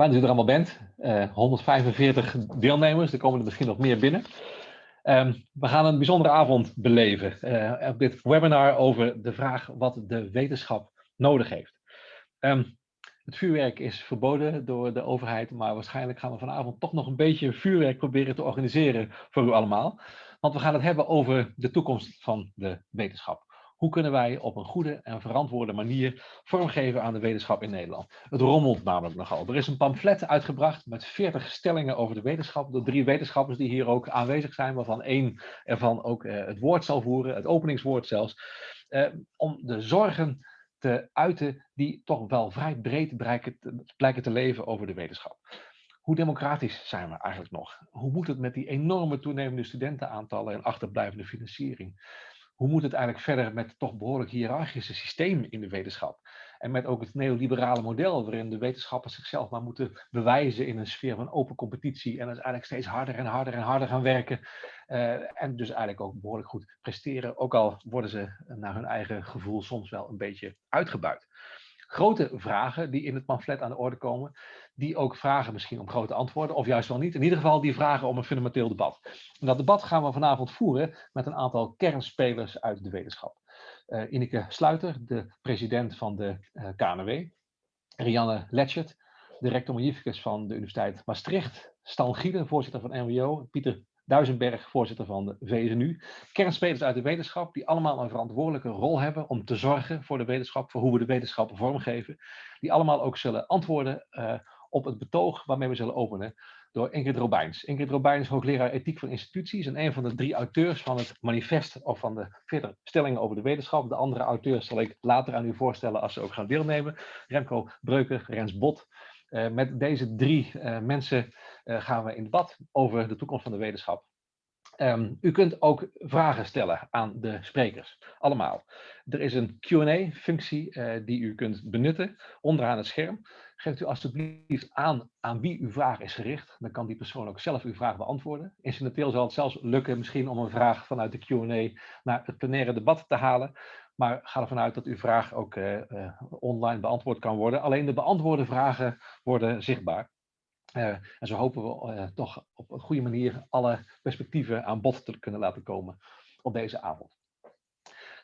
Fijn dat u er allemaal bent. Uh, eh, 145 deelnemers, er komen er misschien nog meer binnen. Um, we gaan een bijzondere avond beleven uh, op dit webinar over de vraag wat de wetenschap nodig heeft. Um, het vuurwerk is verboden door de overheid, maar waarschijnlijk gaan we vanavond toch nog een beetje vuurwerk proberen te organiseren voor u allemaal. Want we gaan het hebben over de toekomst van de wetenschap. Hoe kunnen wij op een goede en verantwoorde manier vormgeven aan de wetenschap in Nederland? Het rommelt namelijk nogal. Er is een pamflet uitgebracht met 40 stellingen over de wetenschap door drie wetenschappers die hier ook aanwezig zijn, waarvan één ervan ook eh, het woord zal voeren, het openingswoord zelfs, eh, om de zorgen te uiten die toch wel vrij breed blijken te, blijken te leven over de wetenschap. Hoe democratisch zijn we eigenlijk nog? Hoe moet het met die enorme toenemende studentenaantallen en achterblijvende financiering? Hoe moet het eigenlijk verder met het toch behoorlijk hiërarchische systeem in de wetenschap? En met ook het neoliberale model, waarin de wetenschappers zichzelf maar moeten bewijzen in een sfeer van open competitie. En dus eigenlijk steeds harder en harder en harder gaan werken. Uh, en dus eigenlijk ook behoorlijk goed presteren, ook al worden ze naar hun eigen gevoel soms wel een beetje uitgebuit grote vragen die in het pamflet aan de orde komen, die ook vragen misschien om grote antwoorden, of juist wel niet. In ieder geval die vragen om een fundamenteel debat. En dat debat gaan we vanavond voeren met een aantal kernspelers uit de wetenschap. Uh, Ineke Sluiter, de president van de eh, KNW, Rianne Letchert, de rector magnificus van de Universiteit Maastricht, Stan Gielen, voorzitter van NWO, Pieter Duisenberg, voorzitter van de VSNU. Kernspelers uit de wetenschap die allemaal een verantwoordelijke rol hebben om te zorgen voor de wetenschap, voor hoe we de wetenschap vormgeven. Die allemaal ook zullen antwoorden uh, op het betoog waarmee we zullen openen door Ingrid Robijns. Ingrid Robijns, hoogleraar ethiek van instituties en een van de drie auteurs van het manifest of van de 40 stellingen over de wetenschap. De andere auteurs zal ik later aan u voorstellen als ze ook gaan deelnemen. Remco Breuker, Rens Bot. Uh, met deze drie uh, mensen uh, gaan we in debat over de toekomst van de wetenschap. Um, u kunt ook vragen stellen aan de sprekers, allemaal. Er is een Q&A-functie die u kunt benutten onderaan het scherm. Geeft u alstublieft aan aan wie uw vraag is gericht. Dan kan die persoon ook zelf uw vraag beantwoorden. Incidenteel zal het zelfs lukken misschien om een vraag vanuit de Q&A naar het plenaire debat te halen. Maar ga ervan uit dat uw vraag ook uh, uh, online beantwoord kan worden. Alleen de beantwoorde vragen worden zichtbaar. Uh, en zo hopen we toch op een goede manier alle perspectieven aan bod te kunnen laten komen op deze avond.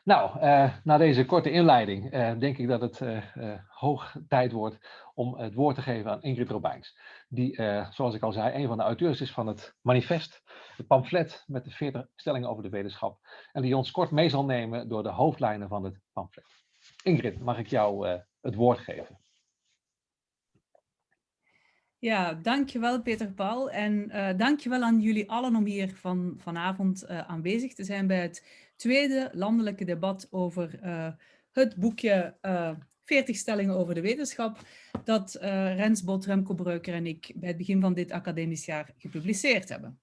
Nou, uh, na deze korte inleiding denk ik dat het hoog tijd wordt om het woord te geven aan Ingrid Robijns. Die, zoals ik al zei, een van de auteurs is van het manifest, het pamflet met de 40 stellingen over de wetenschap. En die ons kort mee zal nemen door de hoofdlijnen van het pamflet. Ingrid, mag ik jou het woord geven? Ja, dankjewel Peter Paul en uh, dankjewel aan jullie allen om hier van, vanavond uh, aanwezig te zijn bij het tweede landelijke debat over uh, het boekje 40 stellingen over de wetenschap dat Rens Bot, Remco Breuker en ik bij het begin van dit academisch jaar gepubliceerd hebben.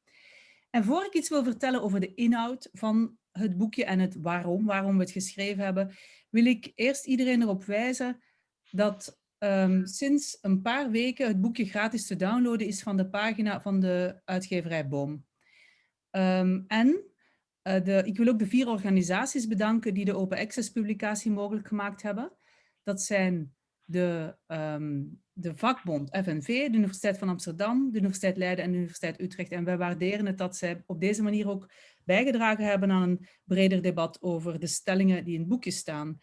En voor ik iets wil vertellen over de inhoud van het boekje en het waarom, waarom we het geschreven hebben, wil ik eerst iedereen erop wijzen dat um, sinds een paar weken het boekje gratis te downloaden is van de pagina van de uitgeverij Boom. Um, en uh, de, ik wil ook de vier organisaties bedanken die de Open Access publicatie mogelijk gemaakt hebben. Dat zijn de, um, de vakbond FNV, de Universiteit van Amsterdam, de Universiteit Leiden en de Universiteit Utrecht. En wij waarderen het dat zij op deze manier ook bijgedragen hebben aan een breder debat over de stellingen die in het boekje staan.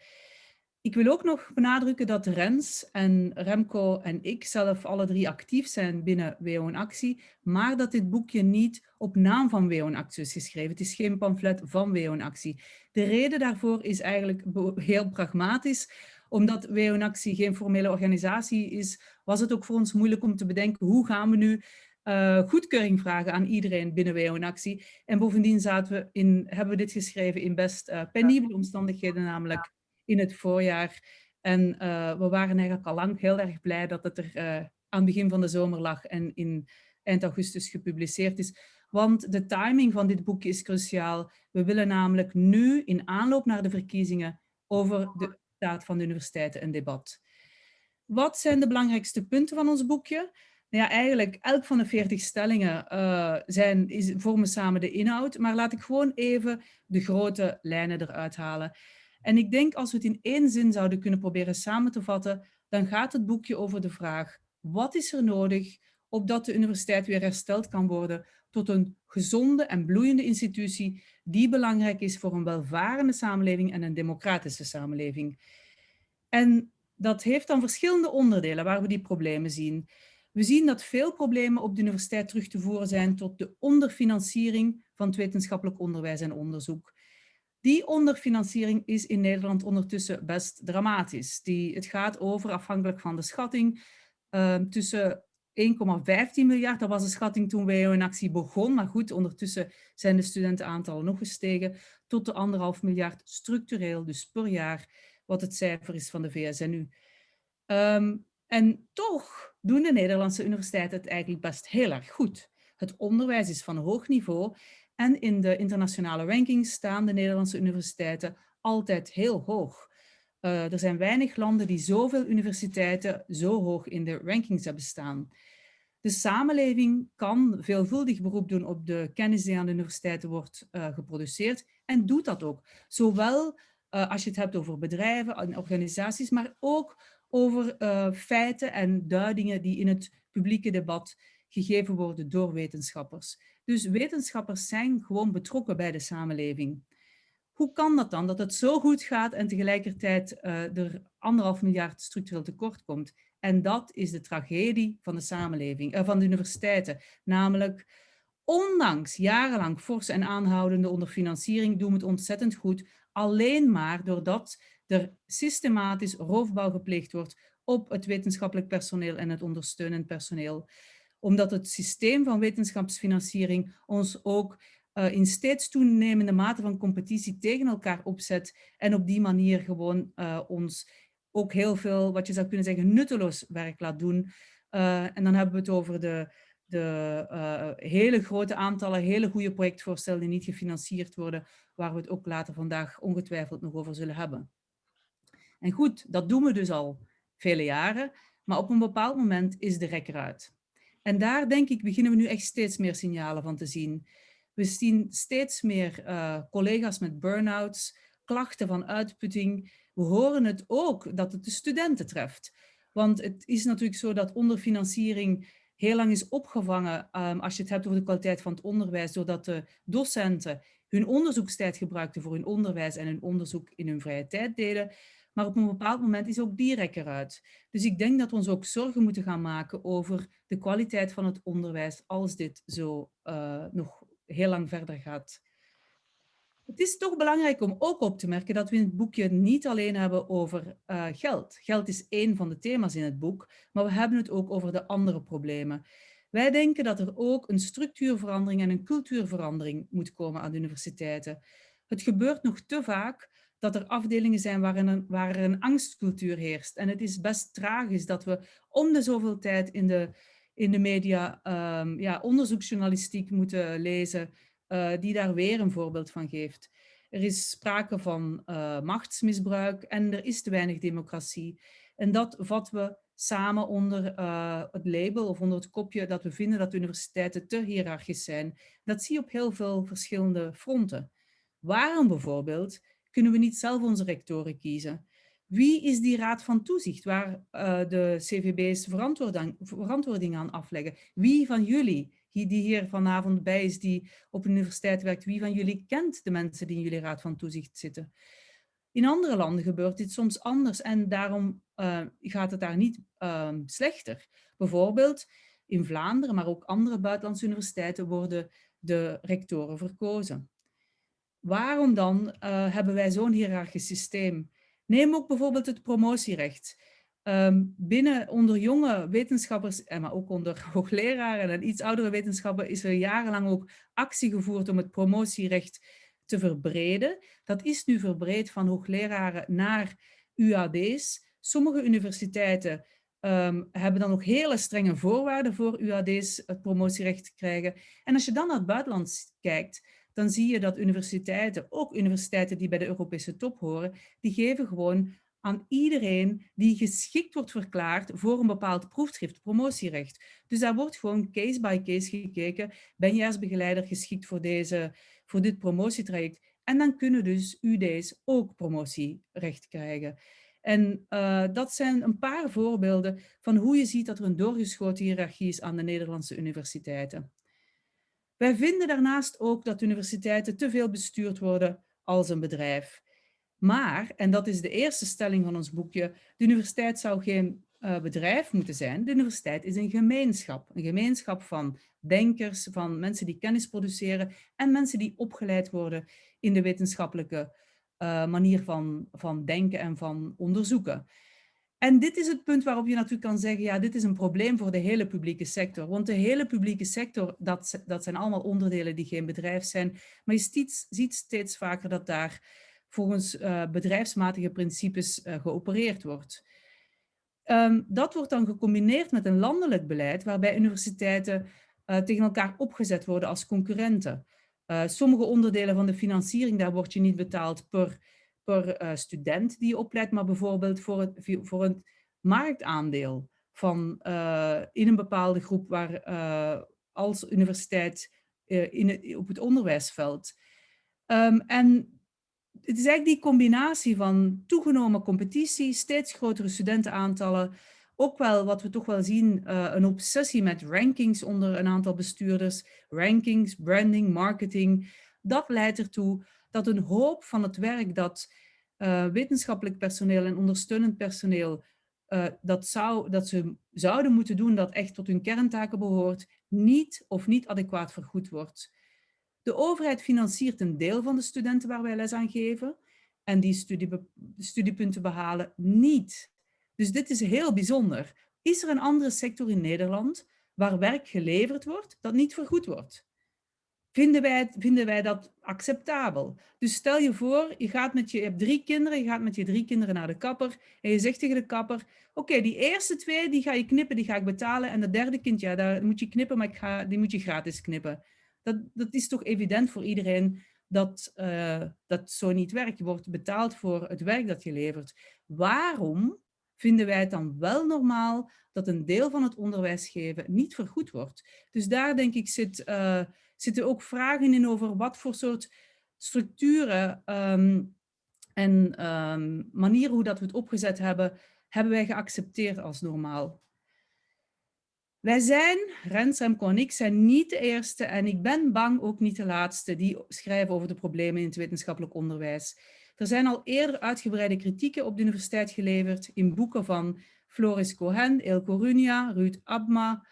Ik wil ook nog benadrukken dat Rens en Remco en ik zelf alle drie actief zijn binnen WO Actie, maar dat dit boekje niet op naam van WO Actie is geschreven. Het is geen pamflet van WO Actie. De reden daarvoor is eigenlijk heel pragmatisch. Omdat WO Actie geen formele organisatie is, was het ook voor ons moeilijk om te bedenken hoe gaan we nu uh, goedkeuring vragen aan iedereen binnen WO Actie. En bovendien zaten we in, hebben we dit geschreven in best uh, penibele omstandigheden, namelijk in het voorjaar. En uh, we waren eigenlijk al lang heel erg blij dat het er uh, aan het begin van de zomer lag en in eind augustus gepubliceerd is. Want de timing van dit boekje is cruciaal. We willen namelijk nu in aanloop naar de verkiezingen over de staat van de universiteiten een debat. Wat zijn de belangrijkste punten van ons boekje? Nou ja, eigenlijk elk van de 40 stellingen uh, zijn, is, vormen samen de inhoud, maar laat ik gewoon even de grote lijnen eruit halen. En ik denk als we het in één zin zouden kunnen proberen samen te vatten, dan gaat het boekje over de vraag, Wat is er nodig opdat de universiteit weer hersteld kan worden tot een gezonde en bloeiende institutie die belangrijk is voor een welvarende samenleving en een democratische samenleving. En dat heeft dan verschillende onderdelen waar we die problemen zien. We zien dat veel problemen op de universiteit terug te voeren zijn tot de onderfinanciering van het wetenschappelijk onderwijs en onderzoek. Die onderfinanciering is in Nederland ondertussen best dramatisch. Die, het gaat over, afhankelijk van de schatting, uh, tussen 1,15 miljard, dat was de schatting toen WO in actie begon. Maar goed, ondertussen zijn de studentenaantallen nog gestegen tot de anderhalf miljard structureel, dus per jaar, wat het cijfer is van de VSNU. Um, ehm, en toch doen de Nederlandse universiteiten het eigenlijk best heel erg goed. Het onderwijs is van hoog niveau en in de internationale rankings staan de Nederlandse universiteiten altijd heel hoog. Uh, er zijn weinig landen die zoveel universiteiten zo hoog in de rankings hebben staan. De samenleving kan veelvuldig beroep doen op de kennis die aan de universiteiten wordt uh, geproduceerd en doet dat ook. Zowel uh, als je het hebt over bedrijven en organisaties, maar ook over feiten en duidingen die in het publieke debat gegeven worden door wetenschappers. Dus wetenschappers zijn gewoon betrokken bij de samenleving. Hoe kan dat dan, dat het zo goed gaat en tegelijkertijd uh, er anderhalf miljard structureel tekort komt? En dat is de tragedie van de samenleving, uh, van de universiteiten. Namelijk, ondanks jarenlang forse en aanhoudende onderfinanciering doen we het ontzettend goed. Alleen maar doordat er systematisch roofbouw gepleegd wordt op het wetenschappelijk personeel en het ondersteunend personeel. Omdat het systeem van wetenschapsfinanciering ons ook uh, in steeds toenemende mate van competitie tegen elkaar opzet en op die manier gewoon uh, ons ook heel veel, wat je zou kunnen zeggen, nutteloos werk laat doen. Uh, en dan hebben we het over de, de hele grote aantallen, hele goede projectvoorstellen die niet gefinancierd worden, waar we het ook later vandaag ongetwijfeld nog over zullen hebben. En goed, dat doen we dus al vele jaren, maar op een bepaald moment is de rek eruit. En daar denk ik beginnen we nu echt steeds meer signalen van te zien. We zien steeds meer uh, collega's met burn-outs, klachten van uitputting. We horen het ook dat het de studenten treft. Want het is natuurlijk zo dat onderfinanciering heel lang is opgevangen um, als je het hebt over de kwaliteit van het onderwijs, doordat de docenten hun onderzoekstijd gebruikten voor hun onderwijs en hun onderzoek in hun vrije tijd deden. Maar op een bepaald moment is ook die rek eruit. Dus ik denk dat we ons ook zorgen moeten gaan maken over de kwaliteit van het onderwijs als dit zo uh, nog heel lang verder gaat. Het is toch belangrijk om ook op te merken dat we in het boekje niet alleen hebben over uh, geld. Geld is één van de thema's in het boek, maar we hebben het ook over de andere problemen. Wij denken dat er ook een structuurverandering en een cultuurverandering moet komen aan de universiteiten. Het gebeurt nog te vaak dat er afdelingen zijn waarin een, waar een angstcultuur heerst. En het is best tragisch dat we om de zoveel tijd in de in de media um, ja, onderzoeksjournalistiek moeten lezen, uh, die daar weer een voorbeeld van geeft. Er is sprake van uh, machtsmisbruik en er is te weinig democratie. En dat vatten we samen onder uh, het label of onder het kopje dat we vinden dat universiteiten te hiërarchisch zijn. Dat zie je op heel veel verschillende fronten. Waarom bijvoorbeeld kunnen we niet zelf onze rectoren kiezen? Wie is die raad van toezicht waar uh, de CVB's verantwoording, aan afleggen? Wie van jullie, die hier vanavond bij is, die op een universiteit werkt, wie van jullie kent de mensen die in jullie raad van toezicht zitten? In andere landen gebeurt dit soms anders en daarom uh, gaat het daar niet uh, slechter. Bijvoorbeeld in Vlaanderen, maar ook andere buitenlandse universiteiten worden de rectoren verkozen. Waarom dan uh, hebben wij zo'n hiërarchisch systeem? Neem ook bijvoorbeeld het promotierecht. Um, binnen onder jonge wetenschappers, en maar ook onder hoogleraren en iets oudere wetenschappen, is er jarenlang ook actie gevoerd om het promotierecht te verbreden. Dat is nu verbreed van hoogleraren naar UAD's. Sommige universiteiten um, hebben dan ook hele strenge voorwaarden voor UAD's het promotierecht te krijgen. En als je dan naar het buitenland kijkt, dan zie je dat universiteiten, ook universiteiten die bij de Europese top horen, die geven gewoon aan iedereen die geschikt wordt verklaard voor een bepaald proefschrift, promotierecht. Dus daar wordt gewoon case by case gekeken, ben jij als begeleider geschikt voor, deze, voor dit promotietraject? En dan kunnen dus UD's ook promotierecht krijgen. En uh, dat zijn een paar voorbeelden van hoe je ziet dat er een doorgeschoten hiërarchie is aan de Nederlandse universiteiten. Wij vinden daarnaast ook dat universiteiten te veel bestuurd worden als een bedrijf. Maar, en dat is de eerste stelling van ons boekje, de universiteit zou geen uh, bedrijf moeten zijn. De universiteit is een gemeenschap. Een gemeenschap van denkers, van mensen die kennis produceren en mensen die opgeleid worden in de wetenschappelijke uh, manier van, van denken en van onderzoeken. En dit is het punt waarop je natuurlijk kan zeggen, ja, dit is een probleem voor de hele publieke sector. Want de hele publieke sector, dat, dat zijn allemaal onderdelen die geen bedrijf zijn. Maar je ziet, steeds vaker dat daar volgens uh, bedrijfsmatige principes uh, geopereerd wordt. Um, dat wordt dan gecombineerd met een landelijk beleid waarbij universiteiten uh, tegen elkaar opgezet worden als concurrenten. Sommige onderdelen van de financiering, daar word je niet betaald per, per uh, student die je opleidt, maar bijvoorbeeld voor het, voor het marktaandeel van, in een bepaalde groep waar als universiteit in op het onderwijsveld. Um, en het is eigenlijk die combinatie van toegenomen competitie, steeds grotere studentenaantallen, ook wel wat we toch wel zien, een obsessie met rankings onder een aantal bestuurders, rankings, branding, marketing. Dat leidt ertoe dat een hoop van het werk dat uh, wetenschappelijk personeel en ondersteunend personeel uh, dat, zou, dat ze zouden moeten doen, dat echt tot hun kerntaken behoort, niet of niet adequaat vergoed wordt. De overheid financiert een deel van de studenten waar wij les aan geven en die studie, studiepunten behalen niet. Dus dit is heel bijzonder. Is er een andere sector in Nederland waar werk geleverd wordt dat niet vergoed wordt? Vinden wij, vinden wij dat acceptabel? Dus stel je voor, je, gaat met je, je hebt drie kinderen, je gaat met je drie kinderen naar de kapper en je zegt tegen de kapper, oké, die eerste twee die ga je knippen, die ga ik betalen en de derde kind, ja, daar moet je knippen, maar ik ga, die moet je gratis knippen. Dat, dat is toch evident voor iedereen dat uh, dat zo niet werkt. Je wordt betaald voor het werk dat je levert. Waarom vinden wij het dan wel normaal dat een deel van het onderwijs geven niet vergoed wordt? Dus daar denk ik zit, uh, zitten ook vragen in over wat voor soort structuren um, en um, manieren hoe dat we het opgezet hebben, hebben wij geaccepteerd als normaal. Wij zijn, Rens, Remco en ik, zijn niet de eerste en ik ben bang ook niet de laatste die schrijven over de problemen in het wetenschappelijk onderwijs. Er zijn al eerder uitgebreide kritieken op de universiteit geleverd in boeken van Floris Cohen, Elko Runia, Ruud Abma,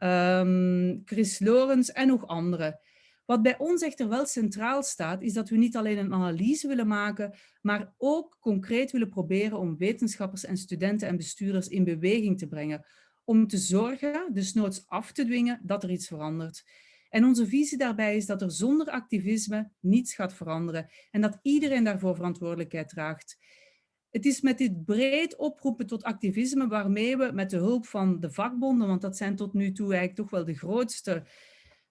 um, Chris Lorenz en nog anderen. Wat bij ons echter wel centraal staat, is dat we niet alleen een analyse willen maken, maar ook concreet willen proberen om wetenschappers en studenten en bestuurders in beweging te brengen, om te zorgen, dus noods af te dwingen, dat er iets verandert. En onze visie daarbij is dat er zonder activisme niets gaat veranderen en dat iedereen daarvoor verantwoordelijkheid draagt. Het is met dit breed oproepen tot activisme waarmee we met de hulp van de vakbonden, want dat zijn tot nu toe eigenlijk toch wel de grootste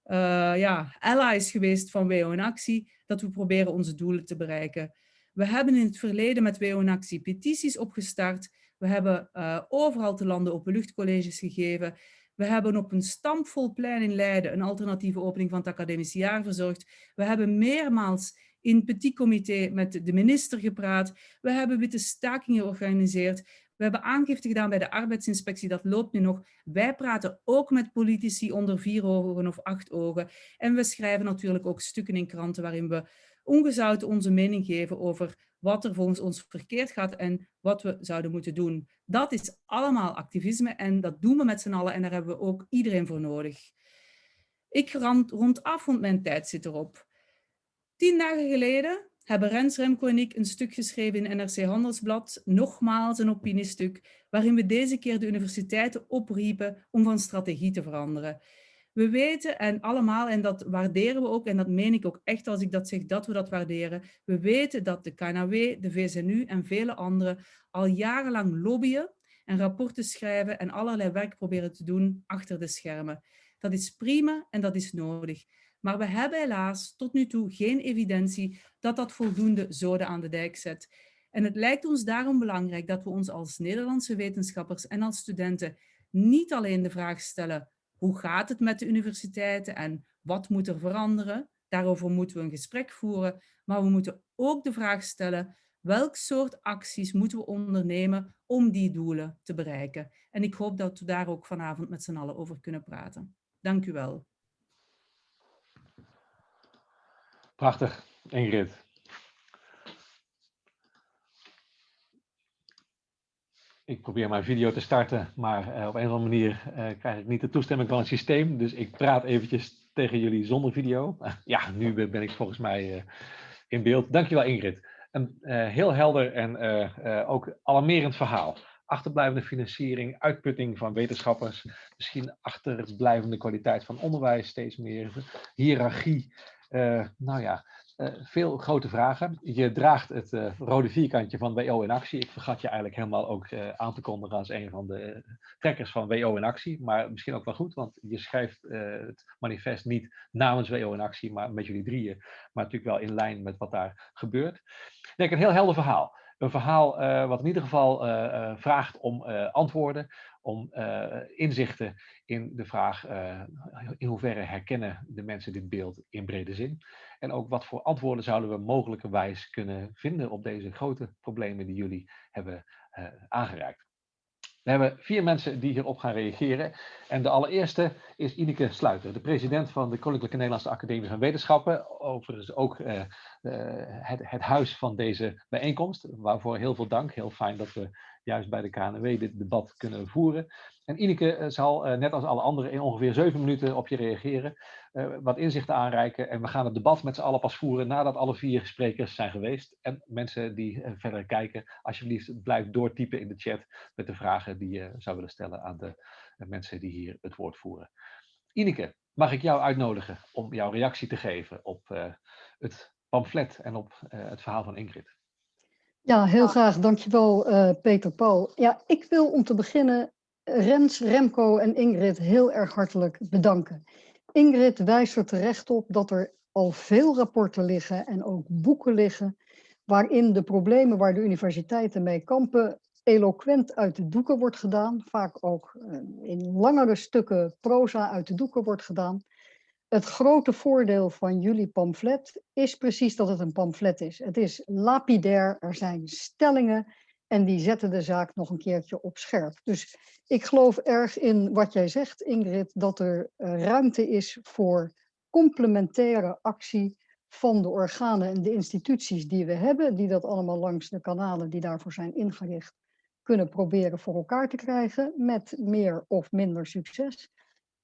uh, ja, allies geweest van WO in Actie, dat we proberen onze doelen te bereiken. We hebben in het verleden met WO in Actie petities opgestart we hebben uh, overal te landen openluchtcolleges gegeven. We hebben op een stampvol plein in Leiden een alternatieve opening van het academisch jaar verzorgd. We hebben meermaals in petit comité met de minister gepraat. We hebben witte stakingen georganiseerd. We hebben aangifte gedaan bij de arbeidsinspectie, dat loopt nu nog. Wij praten ook met politici onder vier ogen of acht ogen. En we schrijven natuurlijk ook stukken in kranten waarin we ongezouten onze mening geven over wat er volgens ons verkeerd gaat en wat we zouden moeten doen. Dat is allemaal activisme en dat doen we met z'n allen en daar hebben we ook iedereen voor nodig. Ik rond, rond af, want mijn tijd zit erop. Tien dagen geleden hebben Rens, Remco en ik een stuk geschreven in NRC Handelsblad, nogmaals een opiniestuk, waarin we deze keer de universiteiten opriepen om van strategie te veranderen. We weten en allemaal, en dat waarderen we ook, en dat meen ik ook echt als ik dat zeg, dat we dat waarderen. We weten dat de KNW, de VZNU en vele anderen al jarenlang lobbyen en rapporten schrijven en allerlei werk proberen te doen achter de schermen. Dat is prima en dat is nodig. Maar we hebben helaas tot nu toe geen evidentie dat dat voldoende zoden aan de dijk zet. En het lijkt ons daarom belangrijk dat we ons als Nederlandse wetenschappers en als studenten niet alleen de vraag stellen hoe gaat het met de universiteiten en wat moet er veranderen? Daarover moeten we een gesprek voeren, maar we moeten ook de vraag stellen, welk soort acties moeten we ondernemen om die doelen te bereiken. En ik hoop dat we daar ook vanavond met z'n allen over kunnen praten. Dank u wel. Prachtig, Ingrid. ik probeer mijn video te starten, maar uh, op een of andere manier uh, krijg ik niet de toestemming van het systeem. Dus ik praat eventjes tegen jullie zonder video. ja, nu ben ik volgens mij uh, in beeld. Dankjewel Ingrid. Een heel helder en ook alarmerend verhaal. Achterblijvende financiering, uitputting van wetenschappers, misschien achterblijvende kwaliteit van onderwijs steeds meer, hiërarchie. Nou ja, uh, veel grote vragen. Je draagt het uh, rode vierkantje van WO in actie. Ik vergat je eigenlijk helemaal ook aan te kondigen als een van de trekkers van WO in actie. Maar misschien ook wel goed, want je schrijft het manifest niet namens WO in actie, maar met jullie drieën. Maar natuurlijk wel in lijn met wat daar gebeurt. Ik denk een heel helder verhaal. Een verhaal wat in ieder geval vraagt om antwoorden, om inzichten in de vraag in hoeverre herkennen de mensen dit beeld in brede zin. En ook wat voor antwoorden zouden we mogelijkerwijs kunnen vinden op deze grote problemen die jullie hebben aangereikt. We hebben vier mensen die hierop gaan reageren. En de allereerste is Ineke Sluiter, de president van de Koninklijke Nederlandse Academie van Wetenschappen. Overigens ook uh, uh, het, het, huis van deze bijeenkomst, waarvoor heel veel dank. Heel fijn dat we juist bij de KNW dit debat kunnen voeren. En Ineke eh, zal, eh, net als alle anderen, in ongeveer zeven minuten op je reageren, eh, wat inzichten aanreiken. En we gaan het debat met z'n allen pas voeren nadat alle vier sprekers zijn geweest. En mensen die verder kijken, alsjeblieft blijf doortypen in de chat met de vragen die je zou willen stellen aan de mensen die hier het woord voeren. Ineke, mag ik jou uitnodigen om jouw reactie te geven op het pamflet en op het verhaal van Ingrid? Ja, heel graag. Dankjewel, uh, Peter Paul. Ja, ik wil om te beginnen Rens, Remco en Ingrid heel erg hartelijk bedanken. Ingrid wijst er terecht op dat er al veel rapporten liggen en ook boeken liggen waarin de problemen waar de universiteiten mee kampen eloquent uit de doeken wordt gedaan, vaak ook eh, in langere stukken proza uit de doeken wordt gedaan. Het grote voordeel van jullie pamflet is precies dat het een pamflet is. Het is lapidair, er zijn stellingen en die zetten de zaak nog een keertje op scherp. Dus ik geloof erg in wat jij zegt, Ingrid, dat er eh, ruimte is voor complementaire actie van de organen en de instituties die we hebben, die dat allemaal langs de kanalen die daarvoor zijn ingericht, kunnen proberen voor elkaar te krijgen met meer of minder succes.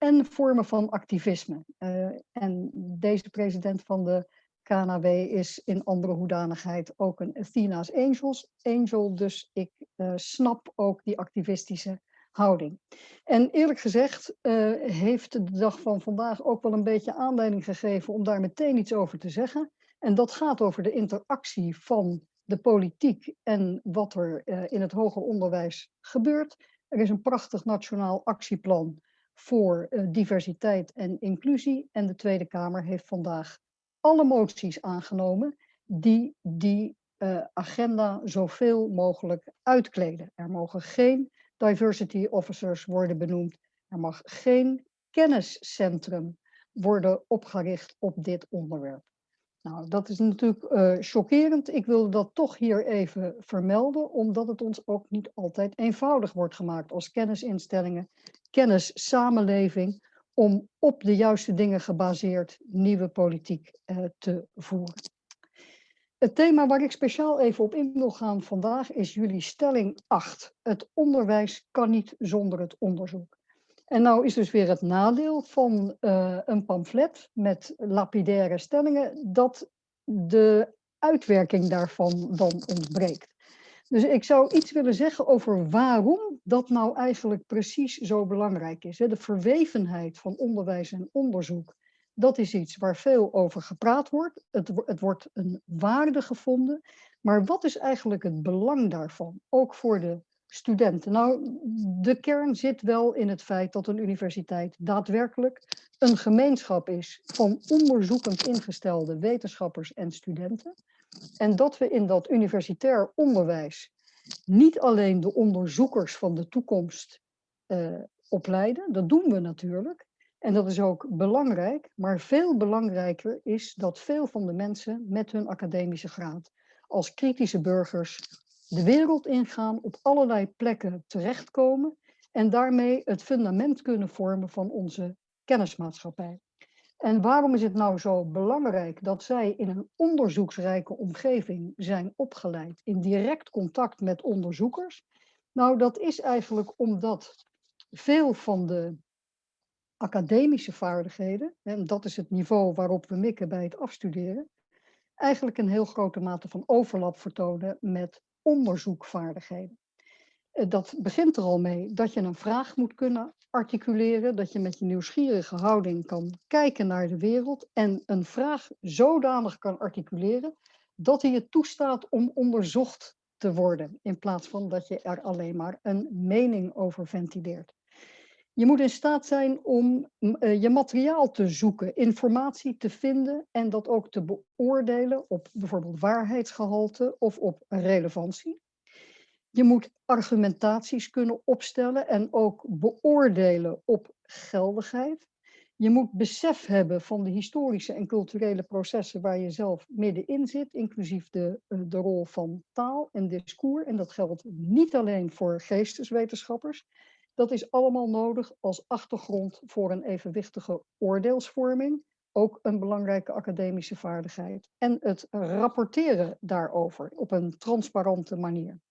En vormen van activisme. Uh, en deze president van de KNW is in andere hoedanigheid ook een Athena's Angels angel, dus ik uh, snap ook die activistische houding. En eerlijk gezegd uh, heeft de dag van vandaag ook wel een beetje aanleiding gegeven om daar meteen iets over te zeggen. En dat gaat over de interactie van de politiek en wat er in het hoger onderwijs gebeurt. Er is een prachtig nationaal actieplan voor diversiteit en inclusie. En de Tweede Kamer heeft vandaag alle moties aangenomen die die uh, agenda zoveel mogelijk uitkleden. Er mogen geen diversity officers worden benoemd. Er mag geen kenniscentrum worden opgericht op dit onderwerp. Nou, dat is natuurlijk uh, chockerend. Ik wil dat toch hier even vermelden, omdat het ons ook niet altijd eenvoudig wordt gemaakt als kennisinstellingen, kennissamenleving, om op de juiste dingen gebaseerd nieuwe politiek uh, te voeren. Het thema waar ik speciaal even op in wil gaan vandaag is jullie stelling 8. Het onderwijs kan niet zonder het onderzoek. En nou is dus weer het nadeel van uh, een pamflet met lapidaire stellingen dat de uitwerking daarvan dan ontbreekt. Dus ik zou iets willen zeggen over waarom dat nou eigenlijk precies zo belangrijk is. De verwevenheid van onderwijs en onderzoek, dat is iets waar veel over gepraat wordt. Het, het wordt een waarde gevonden. Maar wat is eigenlijk het belang daarvan, ook voor de studenten? Nou, de kern zit wel in het feit dat een universiteit daadwerkelijk een gemeenschap is van onderzoekend ingestelde wetenschappers en studenten. En dat we in dat universitair onderwijs niet alleen de onderzoekers van de toekomst uh, opleiden, dat doen we natuurlijk. En dat is ook belangrijk, maar veel belangrijker is dat veel van de mensen met hun academische graad als kritische burgers de wereld ingaan, op allerlei plekken terechtkomen en daarmee het fundament kunnen vormen van onze kennismaatschappij. En waarom is het nou zo belangrijk dat zij in een onderzoeksrijke omgeving zijn opgeleid, in direct contact met onderzoekers? Nou, dat is eigenlijk omdat veel van de academische vaardigheden, en dat is het niveau waarop we mikken bij het afstuderen, eigenlijk een heel grote mate van overlap vertonen met onderzoekvaardigheden. Eh, dat begint er al mee dat je een vraag moet kunnen articuleren, dat je met je nieuwsgierige houding kan kijken naar de wereld en een vraag zodanig kan articuleren dat hij je toestaat om onderzocht te worden, in plaats van dat je er alleen maar een mening over ventileert. Je moet in staat zijn om uh, je materiaal te zoeken, informatie te vinden en dat ook te beoordelen op bijvoorbeeld waarheidsgehalte of op relevantie. Je moet argumentaties kunnen opstellen en ook beoordelen op geldigheid. Je moet besef hebben van de historische en culturele processen waar je zelf middenin zit, inclusief de, eh, de rol van taal en discours. En dat geldt niet alleen voor geesteswetenschappers. Dat is allemaal nodig als achtergrond voor een evenwichtige oordeelsvorming. Ook een belangrijke academische vaardigheid. En het rapporteren daarover op een transparante manier.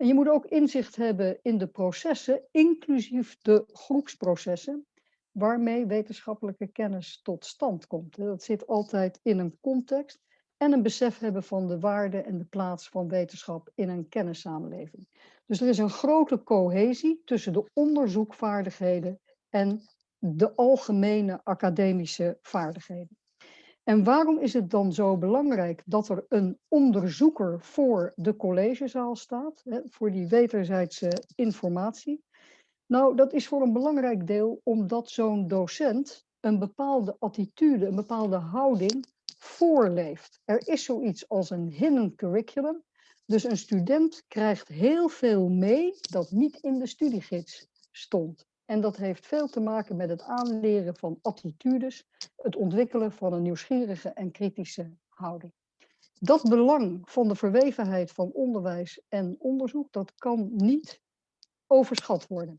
En je moet ook inzicht hebben in de processen, inclusief de groepsprocessen, waarmee wetenschappelijke kennis tot stand komt. Dat zit altijd in een context en een besef hebben van de waarde en de plaats van wetenschap in een kennissamenleving. Dus er is een grote cohesie tussen de onderzoekvaardigheden en de algemene academische vaardigheden. En waarom is het dan zo belangrijk dat er een onderzoeker voor de collegezaal staat, hè, voor die wederzijdse informatie? Nou, dat is voor een belangrijk deel omdat zo'n docent een bepaalde attitude, een bepaalde houding voorleeft. Er is zoiets als een hidden curriculum. Dus een student krijgt heel veel mee dat niet in de studiegids stond. En dat heeft veel te maken met het aanleren van attitudes, het ontwikkelen van een nieuwsgierige en kritische houding. Dat belang van de verwevenheid van onderwijs en onderzoek, dat kan niet overschat worden.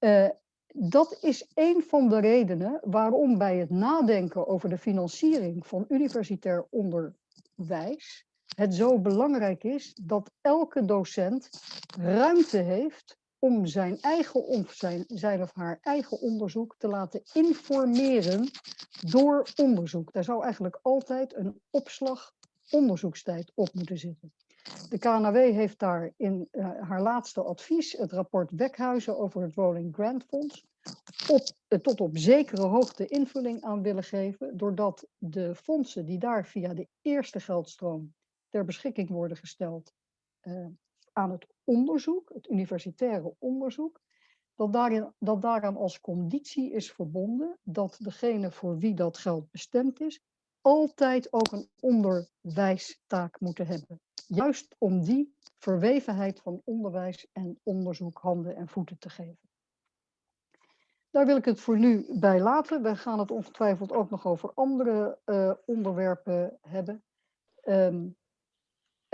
Uh, dat is een van de redenen waarom bij het nadenken over de financiering van universitair onderwijs het zo belangrijk is dat elke docent ruimte heeft om zijn eigen of zijn, of haar eigen onderzoek te laten informeren door onderzoek. Daar zou eigenlijk altijd een opslag onderzoekstijd op moeten zitten. De KNW heeft daar in uh, haar laatste advies, het rapport Wekhuizen over het Rolling Grant Fonds, op, uh, tot op zekere hoogte invulling aan willen geven, doordat de fondsen die daar via de eerste geldstroom ter beschikking worden gesteld uh, aan het onderzoek, het universitaire onderzoek, dat, daarin, dat daaraan als conditie is verbonden dat degene voor wie dat geld bestemd is, altijd ook een onderwijstaak moeten hebben. Juist om die verwevenheid van onderwijs en onderzoek handen en voeten te geven. Daar wil ik het voor nu bij laten. We gaan het ongetwijfeld ook nog over andere uh, onderwerpen hebben. Um,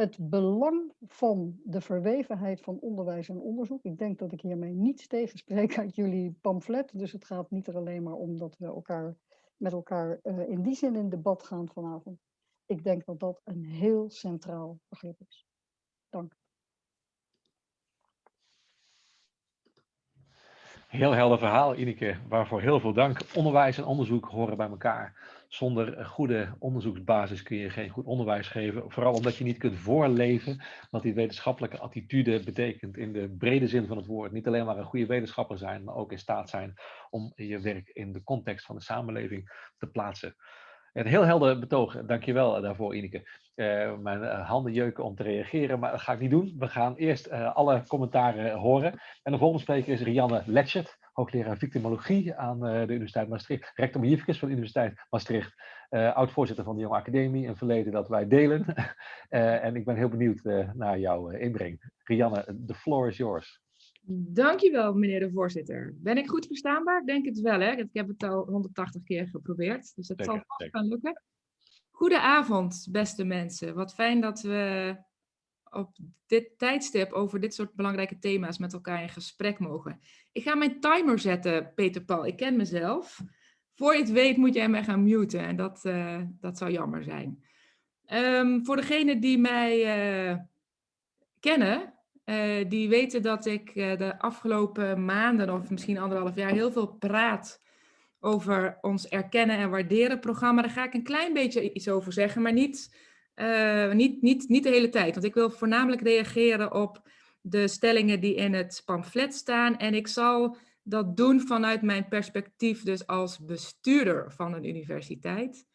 het belang van de verwevenheid van onderwijs en onderzoek. Ik denk dat ik hiermee niets tegenspreek uit jullie pamflet. Dus het gaat niet er alleen maar om dat we elkaar, met elkaar uh, in die zin in debat gaan vanavond. Ik denk dat dat een heel centraal begrip is. Dank. Heel helder verhaal, Ineke. Waarvoor heel veel dank. Onderwijs en onderzoek horen bij elkaar. Zonder goede onderzoeksbasis kun je geen goed onderwijs geven. Vooral omdat je niet kunt voorleven wat die wetenschappelijke attitude betekent in de brede zin van het woord. Niet alleen maar een goede wetenschapper zijn, maar ook in staat zijn om je werk in de context van de samenleving te plaatsen. Een heel helder betoog, dankjewel daarvoor Ineke. Uh, mijn uh, handen jeuken om te reageren, maar dat ga ik niet doen. We gaan eerst alle commentaren horen. En de volgende spreker is Rianne Letchert, hoogleraar victimologie aan de Universiteit Maastricht, rector magnificus van de Universiteit Maastricht, oud-voorzitter van de Jonge Academie, een verleden dat wij delen. en ik ben heel benieuwd naar jouw inbreng. Rianne, the floor is yours. Dankjewel, meneer de voorzitter. Ben ik goed verstaanbaar? Ik denk het wel, hè? Ik heb het al 180 keer geprobeerd, dus het zal vast gaan lukken. Goedenavond, beste mensen. Wat fijn dat we op dit tijdstip over dit soort belangrijke thema's met elkaar in gesprek mogen. Ik ga mijn timer zetten, Peter Paul. Ik ken mezelf. Voor je het weet moet jij mij gaan muten en dat, uh, dat zou jammer zijn. Um, voor degenen die mij uh, kennen, uh, die weten dat ik de afgelopen maanden of misschien anderhalf jaar heel veel praat over ons erkennen en waarderen programma. Daar ga ik een klein beetje iets over zeggen, maar niet, uh, niet, niet, niet de hele tijd. Want ik wil voornamelijk reageren op de stellingen die in het pamflet staan. En ik zal dat doen vanuit mijn perspectief dus als bestuurder van een universiteit.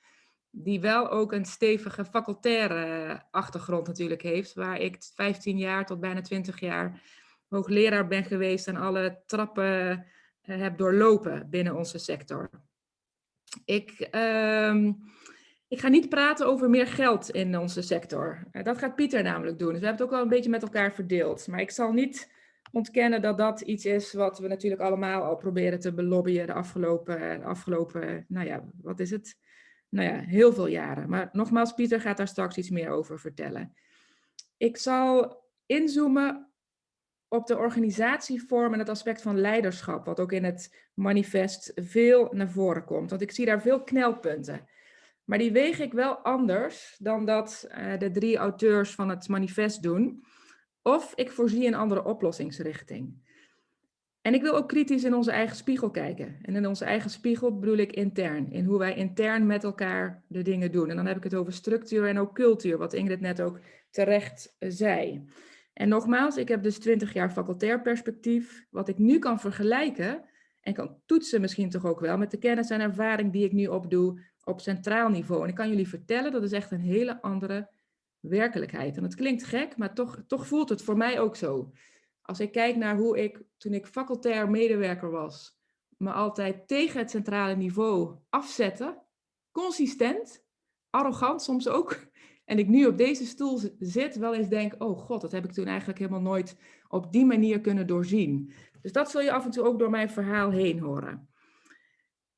Die wel ook een stevige facultaire achtergrond natuurlijk heeft. Waar ik 15 jaar tot bijna 20 jaar hoogleraar ben geweest en alle trappen uh, heb doorlopen binnen onze sector. Ik, uh, ik ga niet praten over meer geld in onze sector. Uh, dat gaat Pieter namelijk doen. Dus we hebben het ook wel een beetje met elkaar verdeeld. Maar ik zal niet ontkennen dat dat iets is wat we natuurlijk allemaal al proberen te belobbyen de afgelopen, de afgelopen nou ja, wat is het? Nou ja, heel veel jaren. Maar nogmaals, Pieter gaat daar straks iets meer over vertellen. Ik zal inzoomen op de organisatievorm en het aspect van leiderschap, wat ook in het manifest veel naar voren komt. Want ik zie daar veel knelpunten. Maar die weeg ik wel anders dan dat uh, de drie auteurs van het manifest doen. Of ik voorzie een andere oplossingsrichting. En ik wil ook kritisch in onze eigen spiegel kijken. En in onze eigen spiegel bedoel ik intern. In hoe wij intern met elkaar de dingen doen. En dan heb ik het over structuur en ook cultuur, wat Ingrid net ook terecht zei. En nogmaals, ik heb dus 20 jaar facultair perspectief, wat ik nu kan vergelijken en kan toetsen misschien toch ook wel met de kennis en ervaring die ik nu opdoe op centraal niveau. En ik kan jullie vertellen, dat is echt een hele andere werkelijkheid. En het klinkt gek, maar toch, toch voelt het voor mij ook zo. Als ik kijk naar hoe ik, toen ik facultair medewerker was, me altijd tegen het centrale niveau afzette, consistent, arrogant soms ook, en ik nu op deze stoel zit, wel eens denk, oh god, dat heb ik toen eigenlijk helemaal nooit op die manier kunnen doorzien. Dus dat zul je af en toe ook door mijn verhaal heen horen.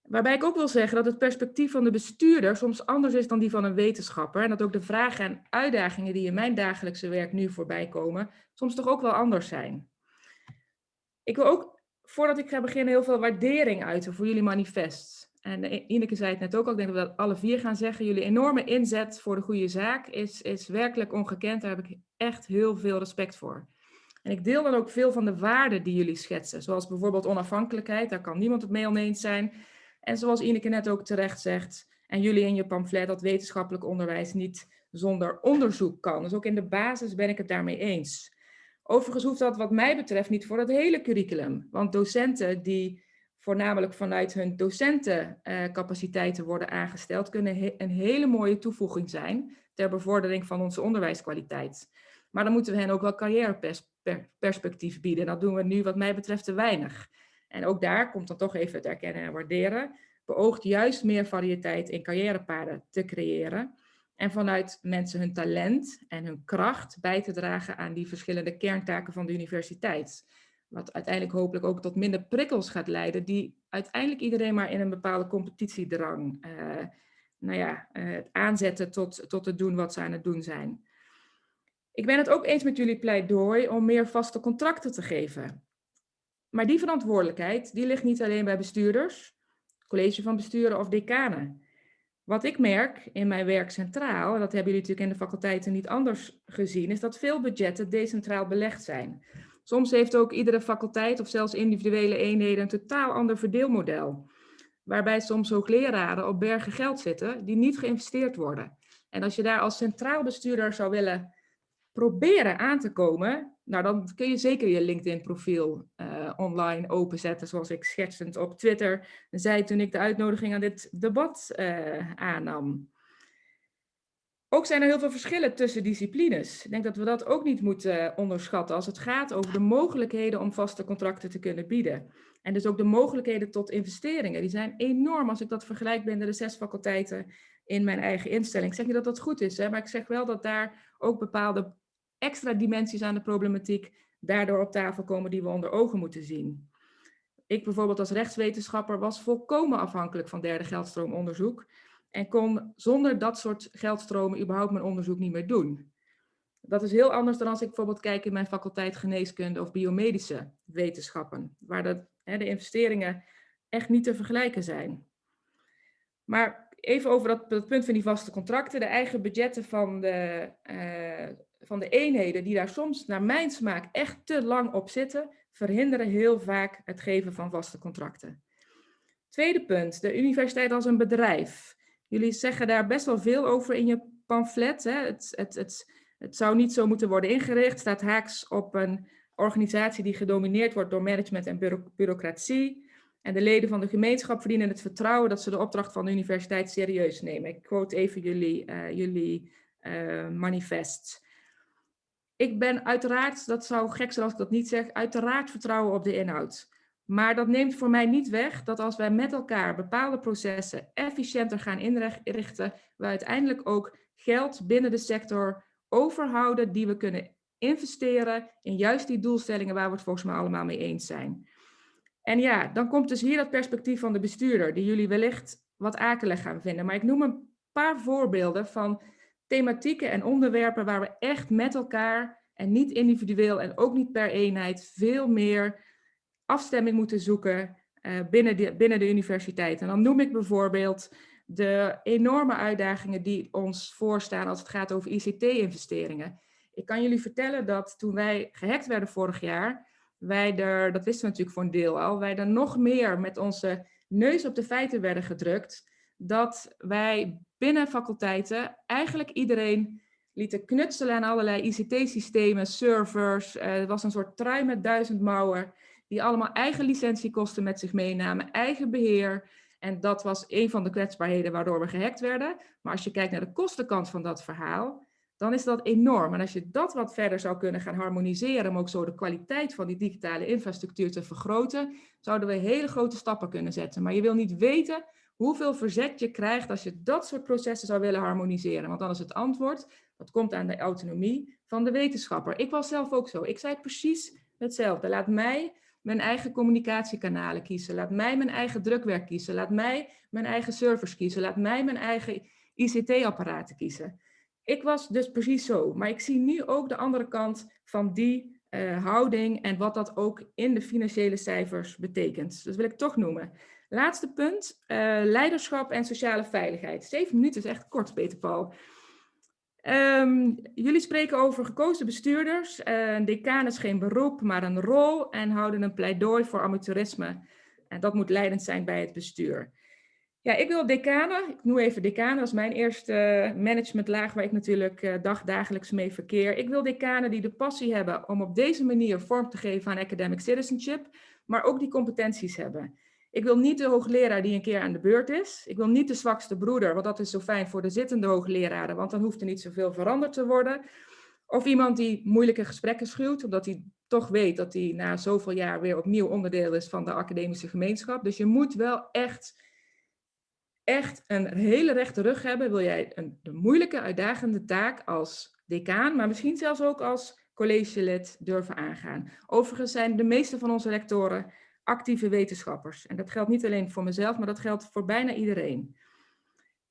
Waarbij ik ook wil zeggen dat het perspectief van de bestuurder soms anders is dan die van een wetenschapper. En dat ook de vragen en uitdagingen die in mijn dagelijkse werk nu voorbij komen, soms toch ook wel anders zijn. Ik wil ook, voordat ik ga beginnen, heel veel waardering uiten voor jullie manifest. En Ineke zei het net ook al, ik denk dat we dat alle vier gaan zeggen. Jullie enorme inzet voor de goede zaak is, is werkelijk ongekend. Daar heb ik echt heel veel respect voor. En ik deel dan ook veel van de waarden die jullie schetsen. Zoals bijvoorbeeld onafhankelijkheid, daar kan niemand het mee oneens zijn. En zoals Ineke net ook terecht zegt, en jullie in je pamflet, dat wetenschappelijk onderwijs niet zonder onderzoek kan. Dus ook in de basis ben ik het daarmee eens. Overigens hoeft dat wat mij betreft niet voor het hele curriculum. Want docenten die voornamelijk vanuit hun docentencapaciteiten worden aangesteld, kunnen een hele mooie toevoeging zijn ter bevordering van onze onderwijskwaliteit. Maar dan moeten we hen ook wel carrièreperspectief bieden. Dat doen we nu wat mij betreft te weinig. En ook daar komt dan toch even het erkennen en waarderen. Beoogt juist meer variëteit in carrièrepaden te creëren. En vanuit mensen hun talent en hun kracht bij te dragen aan die verschillende kerntaken van de universiteit. Wat uiteindelijk hopelijk ook tot minder prikkels gaat leiden, die uiteindelijk iedereen maar in een bepaalde competitiedrang uh, nou ja, uh, aanzetten tot, tot het doen wat ze aan het doen zijn. Ik ben het ook eens met jullie pleidooi om meer vaste contracten te geven. Maar die verantwoordelijkheid die ligt niet alleen bij bestuurders, college van besturen of decanen. Wat ik merk in mijn werk centraal, en dat hebben jullie natuurlijk in de faculteiten niet anders gezien, is dat veel budgetten decentraal belegd zijn. Soms heeft ook iedere faculteit of zelfs individuele eenheden een totaal ander verdeelmodel. Waarbij soms hoogleraren op bergen geld zitten die niet geïnvesteerd worden. En als je daar als centraal bestuurder zou willen proberen aan te komen, nou dan kun je zeker je LinkedIn profiel uh, online openzetten, zoals ik schetsend op Twitter zei toen ik de uitnodiging aan dit debat uh, aannam. Ook zijn er heel veel verschillen tussen disciplines. Ik denk dat we dat ook niet moeten eh, onderschatten als het gaat over de mogelijkheden om vaste contracten te kunnen bieden. En dus ook de mogelijkheden tot investeringen. Die zijn enorm als ik dat vergelijk binnen de zes faculteiten in mijn eigen instelling. Ik zeg niet dat dat goed is, hè, maar ik zeg wel dat daar ook bepaalde extra dimensies aan de problematiek daardoor op tafel komen die we onder ogen moeten zien. Ik bijvoorbeeld als rechtswetenschapper was volkomen afhankelijk van derde geldstroomonderzoek. en kon zonder dat soort geldstromen überhaupt mijn onderzoek niet meer doen. Dat is heel anders dan als ik bijvoorbeeld kijk in mijn faculteit geneeskunde of biomedische wetenschappen, waar de, hè, de investeringen echt niet te vergelijken zijn. Maar even over dat, punt van die vaste contracten. De eigen budgetten van de, uh, van de eenheden, die daar soms naar mijn smaak echt te lang op zitten, verhinderen heel vaak het geven van vaste contracten. Tweede punt, de universiteit als een bedrijf. Jullie zeggen daar best wel veel over in je pamflet. Hè? Het, het, het, het zou niet zo moeten worden ingericht. staat haaks op een organisatie die gedomineerd wordt door management en bureaucratie. En de leden van de gemeenschap verdienen het vertrouwen dat ze de opdracht van de universiteit serieus nemen. Ik quote even jullie, uh, jullie uh, manifest. Ik ben uiteraard, dat zou gek zijn als ik dat niet zeg, uiteraard vertrouwen op de inhoud. Maar dat neemt voor mij niet weg dat als wij met elkaar bepaalde processen efficiënter gaan inrichten, we uiteindelijk ook geld binnen de sector overhouden die we kunnen investeren in juist die doelstellingen waar we het volgens mij allemaal mee eens zijn. En ja, dan komt dus hier dat perspectief van de bestuurder, die jullie wellicht wat akelig gaan vinden. Maar ik noem een paar voorbeelden van thematieken en onderwerpen waar we echt met elkaar en niet individueel en ook niet per eenheid veel meer afstemming moeten zoeken uh, binnen, de, binnen de universiteit. En dan noem ik bijvoorbeeld de enorme uitdagingen die ons voorstaan als het gaat over ICT-investeringen. Ik kan jullie vertellen dat toen wij gehackt werden vorig jaar, wij er, dat wisten we natuurlijk voor een deel al, wij er nog meer met onze neus op de feiten werden gedrukt, dat wij binnen faculteiten eigenlijk iedereen lieten knutselen aan allerlei ICT-systemen, servers. Uh, er was een soort trui met duizend mouwen, die allemaal eigen licentiekosten met zich meenamen, eigen beheer. En dat was een van de kwetsbaarheden waardoor we gehackt werden. Maar als je kijkt naar de kostenkant van dat verhaal, dan is dat enorm. En als je dat wat verder zou kunnen gaan harmoniseren, om ook zo de kwaliteit van die digitale infrastructuur te vergroten, zouden we hele grote stappen kunnen zetten. Maar je wil niet weten hoeveel verzet je krijgt als je dat soort processen zou willen harmoniseren. Want dan is het antwoord, dat komt aan de autonomie van de wetenschapper. Ik was zelf ook zo. Ik zei precies hetzelfde. Laat mij mijn eigen communicatiekanalen kiezen. Laat mij mijn eigen drukwerk kiezen. Laat mij mijn eigen servers kiezen. Laat mij mijn eigen ICT-apparaten kiezen. Ik was dus precies zo. Maar ik zie nu ook de andere kant van die uh, houding en wat dat ook in de financiële cijfers betekent. Dat wil ik toch noemen. Laatste punt, uh, leiderschap en sociale veiligheid. Zeven minuten is echt kort, Peter Paul. Um, jullie spreken over gekozen bestuurders. Uh, een is geen beroep, maar een rol en houden een pleidooi voor amateurisme. En dat moet leidend zijn bij het bestuur. Ja, ik wil decanen, ik noem even decanen, dat is mijn eerste managementlaag waar ik natuurlijk uh, dagdagelijks mee verkeer. Ik wil decanen die de passie hebben om op deze manier vorm te geven aan academic citizenship, maar ook die competenties hebben. Ik wil niet de hoogleraar die een keer aan de beurt is. Ik wil niet de zwakste broeder, want dat is zo fijn voor de zittende hoogleraren, want dan hoeft er niet zoveel veranderd te worden. Of iemand die moeilijke gesprekken schuwt, omdat hij toch weet dat hij na zoveel jaar weer opnieuw onderdeel is van de academische gemeenschap. Dus je moet wel echt, echt een hele rechte rug hebben. Wil jij een, moeilijke, uitdagende taak als decaan, maar misschien zelfs ook als collegelid durven aangaan. Overigens zijn de meeste van onze lectoren actieve wetenschappers. En dat geldt niet alleen voor mezelf, maar dat geldt voor bijna iedereen.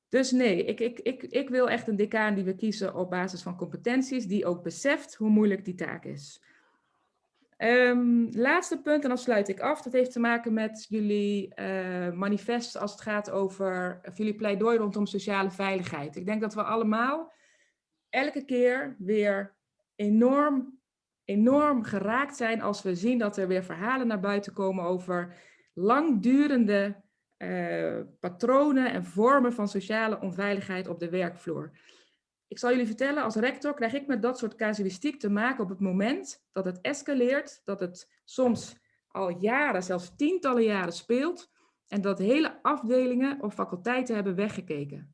Dus nee, ik, ik, ik, ik wil echt een decaan die we kiezen op basis van competenties, die ook beseft hoe moeilijk die taak is. Um, laatste punt, en dan sluit ik af. Dat heeft te maken met jullie uh, manifest als het gaat over jullie pleidooi rondom sociale veiligheid. Ik denk dat we allemaal elke keer weer enorm enorm geraakt zijn als we zien dat er weer verhalen naar buiten komen over langdurende uh, patronen en vormen van sociale onveiligheid op de werkvloer. Ik zal jullie vertellen, als rector krijg ik met dat soort casuïstiek te maken op het moment dat het escaleert, dat het soms al jaren, zelfs tientallen jaren speelt en dat hele afdelingen of faculteiten hebben weggekeken.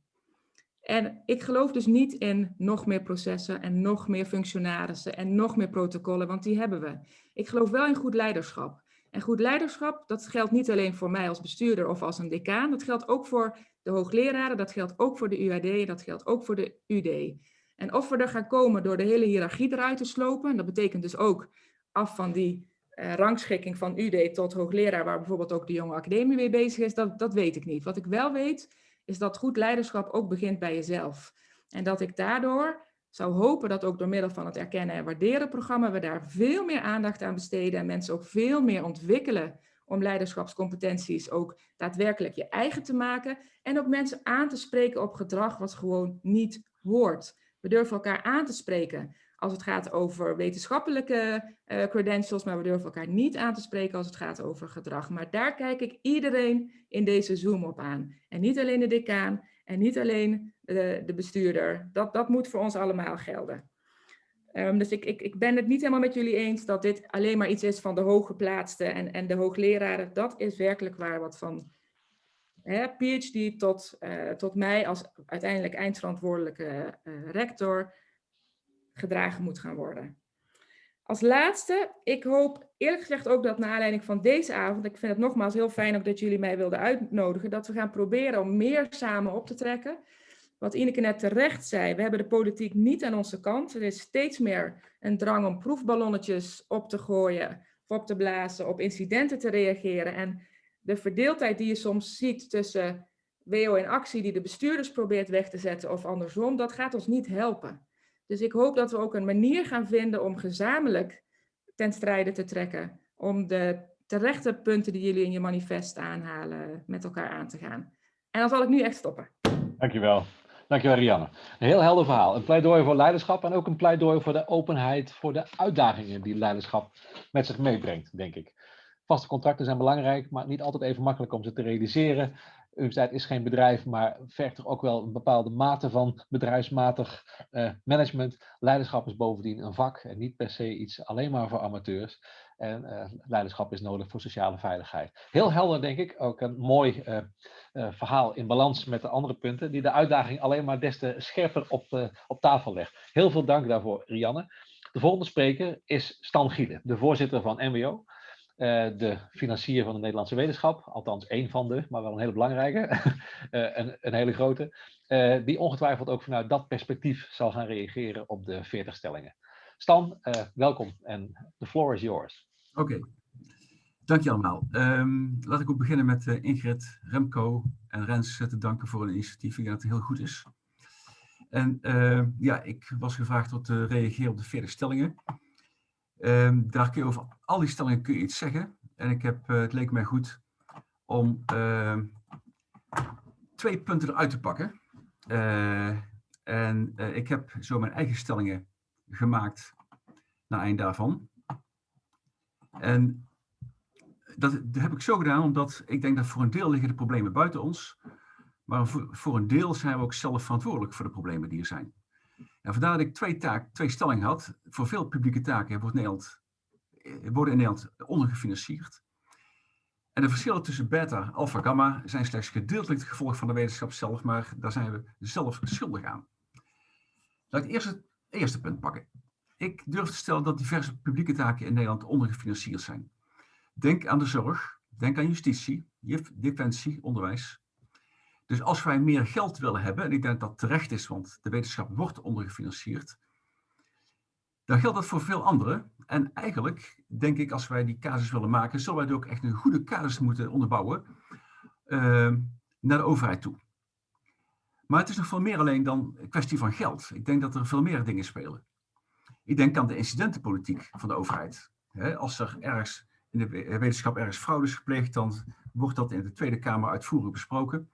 En ik geloof dus niet in nog meer processen en nog meer functionarissen en nog meer protocollen, want die hebben we. Ik geloof wel in goed leiderschap. En goed leiderschap, dat geldt niet alleen voor mij als bestuurder of als een decaan, dat geldt ook voor de hoogleraren, dat geldt ook voor de UAD, dat geldt ook voor de UD. En of we er gaan komen door de hele hiërarchie eruit te slopen, dat betekent dus ook af van die uh, rangschikking van UD tot hoogleraar, waar bijvoorbeeld ook de jonge academie mee bezig is, dat, dat weet ik niet. Wat ik wel weet, is dat goed leiderschap ook begint bij jezelf. En dat ik daardoor zou hopen dat ook door middel van het erkennen en waarderen programma we daar veel meer aandacht aan besteden en mensen ook veel meer ontwikkelen om leiderschapscompetenties ook daadwerkelijk je eigen te maken en ook mensen aan te spreken op gedrag wat gewoon niet hoort. We durven elkaar aan te spreken als het gaat over wetenschappelijke uh, credentials, maar we durven elkaar niet aan te spreken als het gaat over gedrag. Maar daar kijk ik iedereen in deze Zoom op aan. En niet alleen de decaan en niet alleen de, de bestuurder. Dat, dat moet voor ons allemaal gelden. Um, dus ik, ik, ik ben het niet helemaal met jullie eens dat dit alleen maar iets is van de hooggeplaatsten en, en de hoogleraren. Dat is werkelijk waar wat van hè, PhD tot, uh, tot mij als uiteindelijk eindverantwoordelijke uh, rector gedragen moet gaan worden. Als laatste, ik hoop eerlijk gezegd ook dat naar aanleiding van deze avond, ik vind het nogmaals heel fijn ook dat jullie mij wilden uitnodigen, dat we gaan proberen om meer samen op te trekken. Wat Ineke net terecht zei, we hebben de politiek niet aan onze kant. Er is steeds meer een drang om proefballonnetjes op te gooien, op te blazen, op incidenten te reageren. En de verdeeldheid die je soms ziet tussen WO in actie die de bestuurders probeert weg te zetten of andersom, dat gaat ons niet helpen. Dus ik hoop dat we ook een manier gaan vinden om gezamenlijk ten strijde te trekken. Om de terechte punten die jullie in je manifest aanhalen met elkaar aan te gaan. En dan zal ik nu echt stoppen. Dankjewel. Dankjewel Rianne. Een heel helder verhaal. Een pleidooi voor leiderschap en ook een pleidooi voor de openheid, voor de uitdagingen die leiderschap met zich meebrengt, denk ik. Vaste contracten zijn belangrijk, maar niet altijd even makkelijk om ze te realiseren. Universiteit is geen bedrijf, maar vergt ook wel een bepaalde mate van bedrijfsmatig uh, management. Leiderschap is bovendien een vak en niet per se iets alleen maar voor amateurs. En uh, leiderschap is nodig voor sociale veiligheid. Heel helder, denk ik. Ook een mooi uh, verhaal in balans met de andere punten, die de uitdaging alleen maar des te scherper op, op tafel legt. Heel veel dank daarvoor, Rianne. De volgende spreker is Stan Gielen, de voorzitter van NWO. Uh, de financier van de Nederlandse wetenschap, althans één van de, maar wel een hele belangrijke, uh, een, een, hele grote, uh, die ongetwijfeld ook vanuit dat perspectief zal gaan reageren op de 40 stellingen. Stan, welkom en the floor is yours. Oké, dank je allemaal. Um, laat ik ook beginnen met Ingrid, Remco en Rens te danken voor een initiatief. Ik denk dat het heel goed is. En ja, ik was gevraagd om te reageren op de 40 stellingen. Um, daar kun je over al die stellingen kun je iets zeggen. En ik heb, uh, het leek mij goed om uh, twee punten eruit te pakken. Uh, en uh, ik heb zo mijn eigen stellingen gemaakt naar eind daarvan. En dat, heb ik zo gedaan omdat ik denk dat voor een deel liggen de problemen buiten ons. Maar voor een deel zijn we ook zelf verantwoordelijk voor de problemen die er zijn. En vandaar dat ik twee, taak, twee stellingen had. Voor veel publieke taken wordt Nederland, eh, worden in Nederland ondergefinancierd. En de verschillen tussen beta, alpha, gamma zijn slechts gedeeltelijk het gevolg van de wetenschap zelf, maar daar zijn we zelf schuldig aan. Laat ik eerst het eerste punt pakken. Ik durf te stellen dat diverse publieke taken in Nederland ondergefinancierd zijn. Denk aan de zorg, denk aan justitie, defensie, onderwijs. Dus als wij meer geld willen hebben, en ik denk dat terecht is, want de wetenschap wordt ondergefinancierd, dan geldt dat voor veel anderen. En eigenlijk denk ik, als wij die casus willen maken, zullen wij ook echt een goede casus moeten onderbouwen uh, naar de overheid toe. Maar het is nog veel meer alleen dan een kwestie van geld. Ik denk dat er veel meer dingen spelen. Ik denk aan de incidentenpolitiek van de overheid. als er ergens in de wetenschap ergens fraude is gepleegd, dan wordt dat in de Tweede Kamer uitvoerig besproken.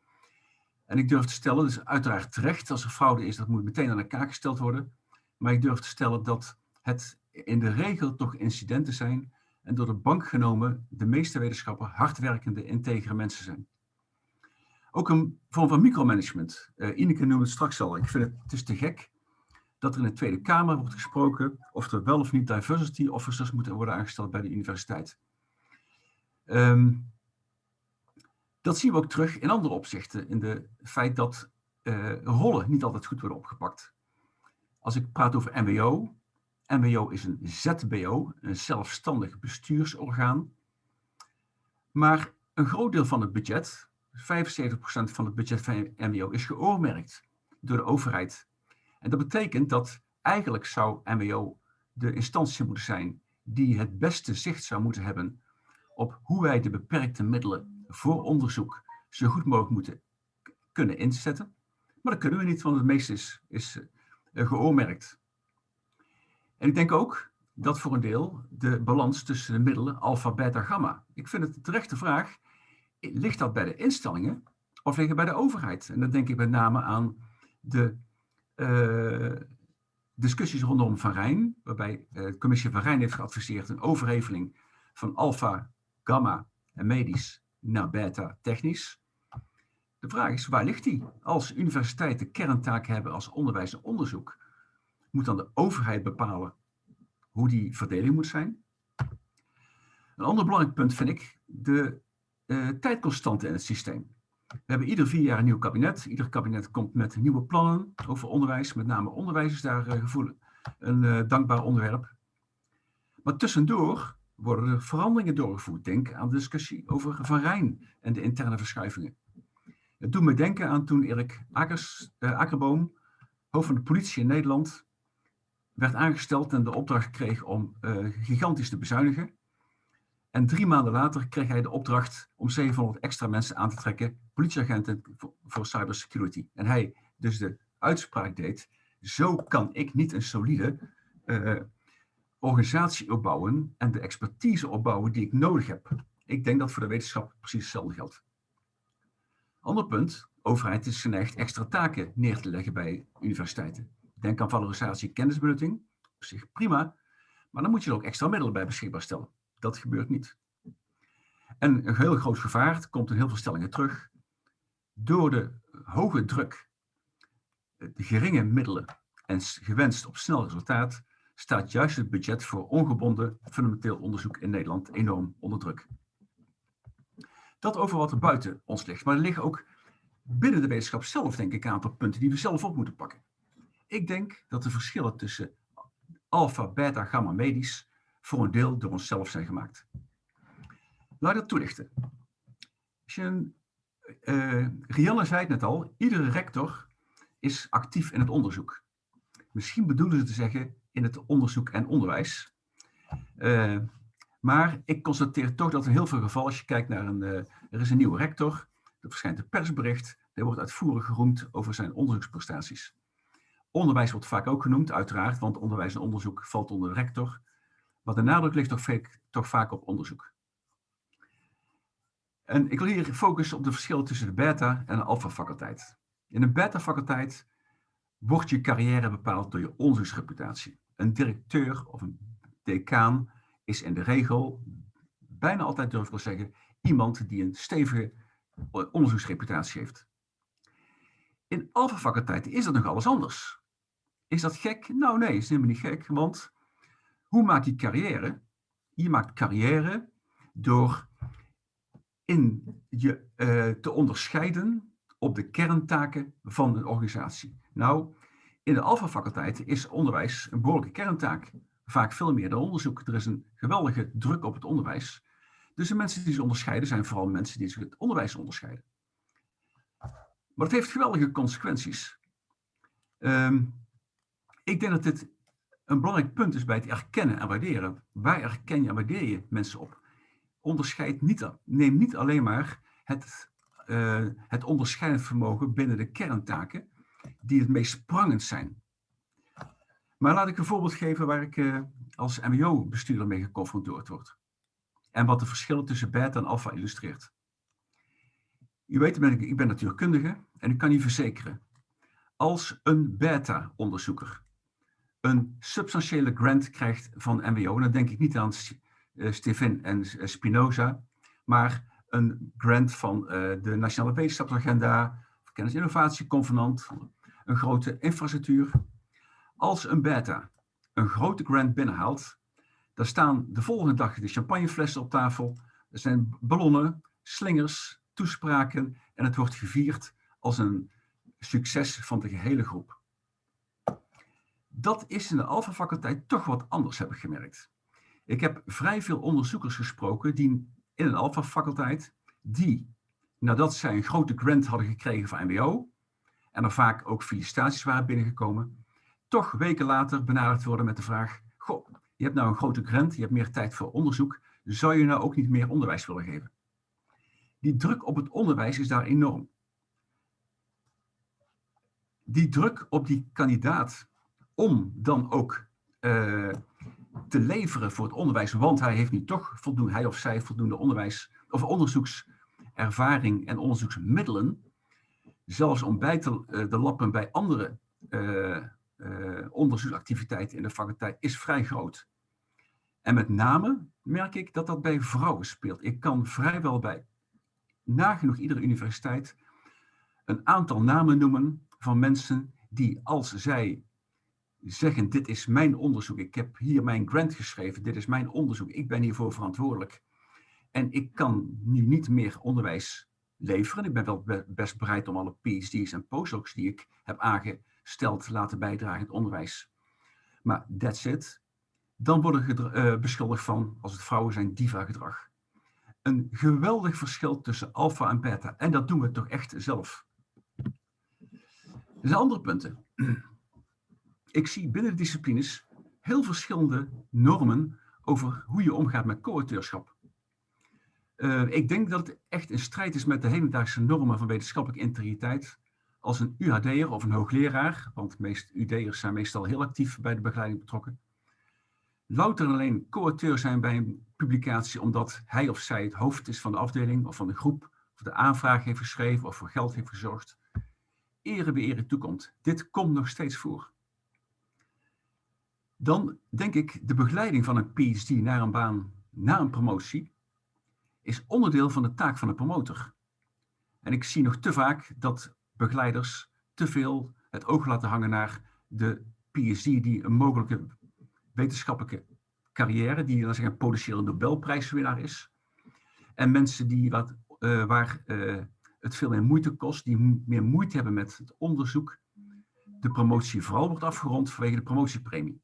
En ik durf te stellen, dus uiteraard terecht, als er fraude is, dat moet meteen aan de kaak gesteld worden. Maar ik durf te stellen dat het in de regel toch incidenten zijn en door de bank genomen de meeste wetenschappers hardwerkende, integere mensen zijn. Ook een vorm van micromanagement. Uh, Ineke noemde het straks al. Ik vind het, het is te gek dat er in de Tweede Kamer wordt gesproken of er wel of niet diversity officers moeten worden aangesteld bij de universiteit. Um, dat zien we ook terug in andere opzichten, in het feit dat uh, rollen niet altijd goed worden opgepakt. Als ik praat over MWO, MWO is een ZBO, een zelfstandig bestuursorgaan. Maar een groot deel van het budget, 75% van het budget van MWO, is geoormerkt door de overheid. En dat betekent dat eigenlijk zou MWO de instantie moeten zijn die het beste zicht zou moeten hebben op hoe wij de beperkte middelen voor onderzoek zo goed mogelijk moeten kunnen inzetten. Maar dat kunnen we niet, want het meeste is, is uh, geoormerkt. En ik denk ook dat voor een deel de balans tussen de middelen alpha, beta, gamma. Ik vind het een terechte vraag. Ligt dat bij de instellingen of ligt het bij de overheid? En dan denk ik met name aan de uh, discussies rondom Van Rijn, waarbij uh, de commissie Van Rijn heeft geadviseerd een overheveling van alpha, gamma en medisch naar beta technisch. De vraag is, waar ligt die? Als universiteiten kerntaken hebben als onderwijs en onderzoek, moet dan de overheid bepalen hoe die verdeling moet zijn? Een ander belangrijk punt vind ik de uh, tijdconstante in het systeem. We hebben ieder vier jaar een nieuw kabinet. Ieder kabinet komt met nieuwe plannen over onderwijs. Met name onderwijs is daar uh, gevoel, een uh, dankbaar onderwerp. Maar tussendoor worden er veranderingen doorgevoerd. Denk aan de discussie over Van Rijn en de interne verschuivingen. Het doet me denken aan toen Erik Akers, Akkerboom, hoofd van de politie in Nederland, werd aangesteld en de opdracht kreeg om uh, gigantisch te bezuinigen. En drie maanden later kreeg hij de opdracht om 700 extra mensen aan te trekken, politieagenten voor cybersecurity. En hij dus de uitspraak deed, zo kan ik niet een solide uh, organisatie opbouwen en de expertise opbouwen die ik nodig heb. Ik denk dat voor de wetenschap precies hetzelfde geldt. Ander punt, overheid is geneigd extra taken neer te leggen bij universiteiten. Denk aan valorisatie kennisbenutting, op zich prima, maar dan moet je er ook extra middelen bij beschikbaar stellen. Dat gebeurt niet. En een heel groot gevaar, komt in heel veel stellingen terug, door de hoge druk, de geringe middelen en gewenst op snel resultaat, staat juist het budget voor ongebonden fundamenteel onderzoek in Nederland enorm onder druk. Dat over wat er buiten ons ligt, maar er liggen ook binnen de wetenschap zelf, denk ik, een aantal punten die we zelf op moeten pakken. Ik denk dat de verschillen tussen alpha, beta, gamma medisch voor een deel door onszelf zijn gemaakt. Laat ik dat toelichten. Als Rianne zei het net al, iedere rector is actief in het onderzoek. Misschien bedoelen ze te zeggen in het onderzoek en onderwijs. Uh, maar ik constateer toch dat in heel veel gevallen, als je kijkt naar een, uh, er is een nieuwe rector, er verschijnt een persbericht, er wordt uitvoerig geroemd over zijn onderzoeksprestaties. Onderwijs wordt vaak ook genoemd, uiteraard, want onderwijs en onderzoek valt onder de rector. Maar de nadruk ligt toch, vaak, toch vaak op onderzoek. En ik wil hier focussen op de verschillen tussen de beta en de alpha faculteit. In een beta faculteit wordt je carrière bepaald door je onderzoeksreputatie. Een directeur of een decaan is in de regel, bijna altijd durf ik wel zeggen, iemand die een stevige onderzoeksreputatie heeft. In alpha faculteiten is dat nog alles anders. Is dat gek? Nou nee, is helemaal niet gek, want hoe maak je carrière? Je maakt carrière door in je uh, te onderscheiden op de kerntaken van een organisatie. Nou, in de alpha-faculteiten is onderwijs een behoorlijke kerntaak. Vaak veel meer dan onderzoek. Er is een geweldige druk op het onderwijs. Dus de mensen die zich onderscheiden zijn vooral mensen die zich het onderwijs onderscheiden. Maar het heeft geweldige consequenties. Um, ik denk dat dit een belangrijk punt is bij het erkennen en waarderen. Waar erken je en waardeer je mensen op? Onderscheid niet, neem niet alleen maar het, uh, het onderscheidend vermogen binnen de kerntaken die het meest sprangend zijn. Maar laat ik een voorbeeld geven waar ik uh, als mbo-bestuurder mee geconfronteerd word. En wat de verschillen tussen beta en alpha illustreert. U weet, ik, ben natuurkundige en ik kan u verzekeren. Als een beta-onderzoeker een substantiële grant krijgt van MWO, dan denk ik niet aan uh, Stephen en uh, Spinoza, maar een grant van de Nationale Wetenschapsagenda, Kennis Innovatie Convenant, een grote infrastructuur. Als een beta een grote grant binnenhaalt, dan staan de volgende dag de champagneflessen op tafel, er zijn ballonnen, slingers, toespraken en het wordt gevierd als een succes van de gehele groep. Dat is in de alfa-faculteit toch wat anders, heb ik gemerkt. Ik heb vrij veel onderzoekers gesproken die in een alfa-faculteit, die nadat zij een grote grant hadden gekregen van MBO, en er vaak ook felicitaties waren binnengekomen, toch weken later benaderd worden met de vraag, goh, je hebt nou een grote grant, je hebt meer tijd voor onderzoek, zou je nou ook niet meer onderwijs willen geven? Die druk op het onderwijs is daar enorm. die druk op die kandidaat om dan ook eh, te leveren voor het onderwijs, want hij heeft nu toch voldoende, hij of zij voldoende onderwijs of onderzoekservaring en onderzoeksmiddelen, zelfs om bij te uh, de lappen bij andere uh, onderzoeksactiviteiten in de faculteit, is vrij groot. En met name merk ik dat dat bij vrouwen speelt. Ik kan vrijwel bij nagenoeg iedere universiteit een aantal namen noemen van mensen die als zij zeggen, dit is mijn onderzoek, ik heb hier mijn grant geschreven, dit is mijn onderzoek, ik ben hiervoor verantwoordelijk. En ik kan nu niet meer onderwijs leveren. Ik ben wel best bereid om alle PhD's en postdocs die ik heb aangesteld te laten bijdragen in het onderwijs. Maar that's it. Dan worden uh, beschuldigd van, als het vrouwen zijn, diva-gedrag. Een geweldig verschil tussen alfa en beta. En dat doen we toch echt zelf. Er zijn andere punten. Ik zie binnen de disciplines heel verschillende normen over hoe je omgaat met co-auteurschap. Uh, ik denk dat het echt een strijd is met de hedendaagse normen van wetenschappelijke integriteit. Als een UHD'er of een hoogleraar, want meest UD'ers zijn meestal heel actief bij de begeleiding betrokken, louter alleen co-auteur zijn bij een publicatie omdat hij of zij het hoofd is van de afdeling of van de groep, of de aanvraag heeft geschreven of voor geld heeft gezorgd, ere bij ere toekomt. Dit komt nog steeds voor. Dan denk ik de begeleiding van een PhD naar een baan, na een promotie, is onderdeel van de taak van de promotor. En ik zie nog te vaak dat begeleiders te veel het oog laten hangen naar de PhD die een mogelijke wetenschappelijke carrière, die dan zeggen een Nobelprijswinnaar is. En mensen die wat, uh, waar uh, het veel meer moeite kost, die meer moeite hebben met het onderzoek, de promotie vooral wordt afgerond vanwege de promotiepremie.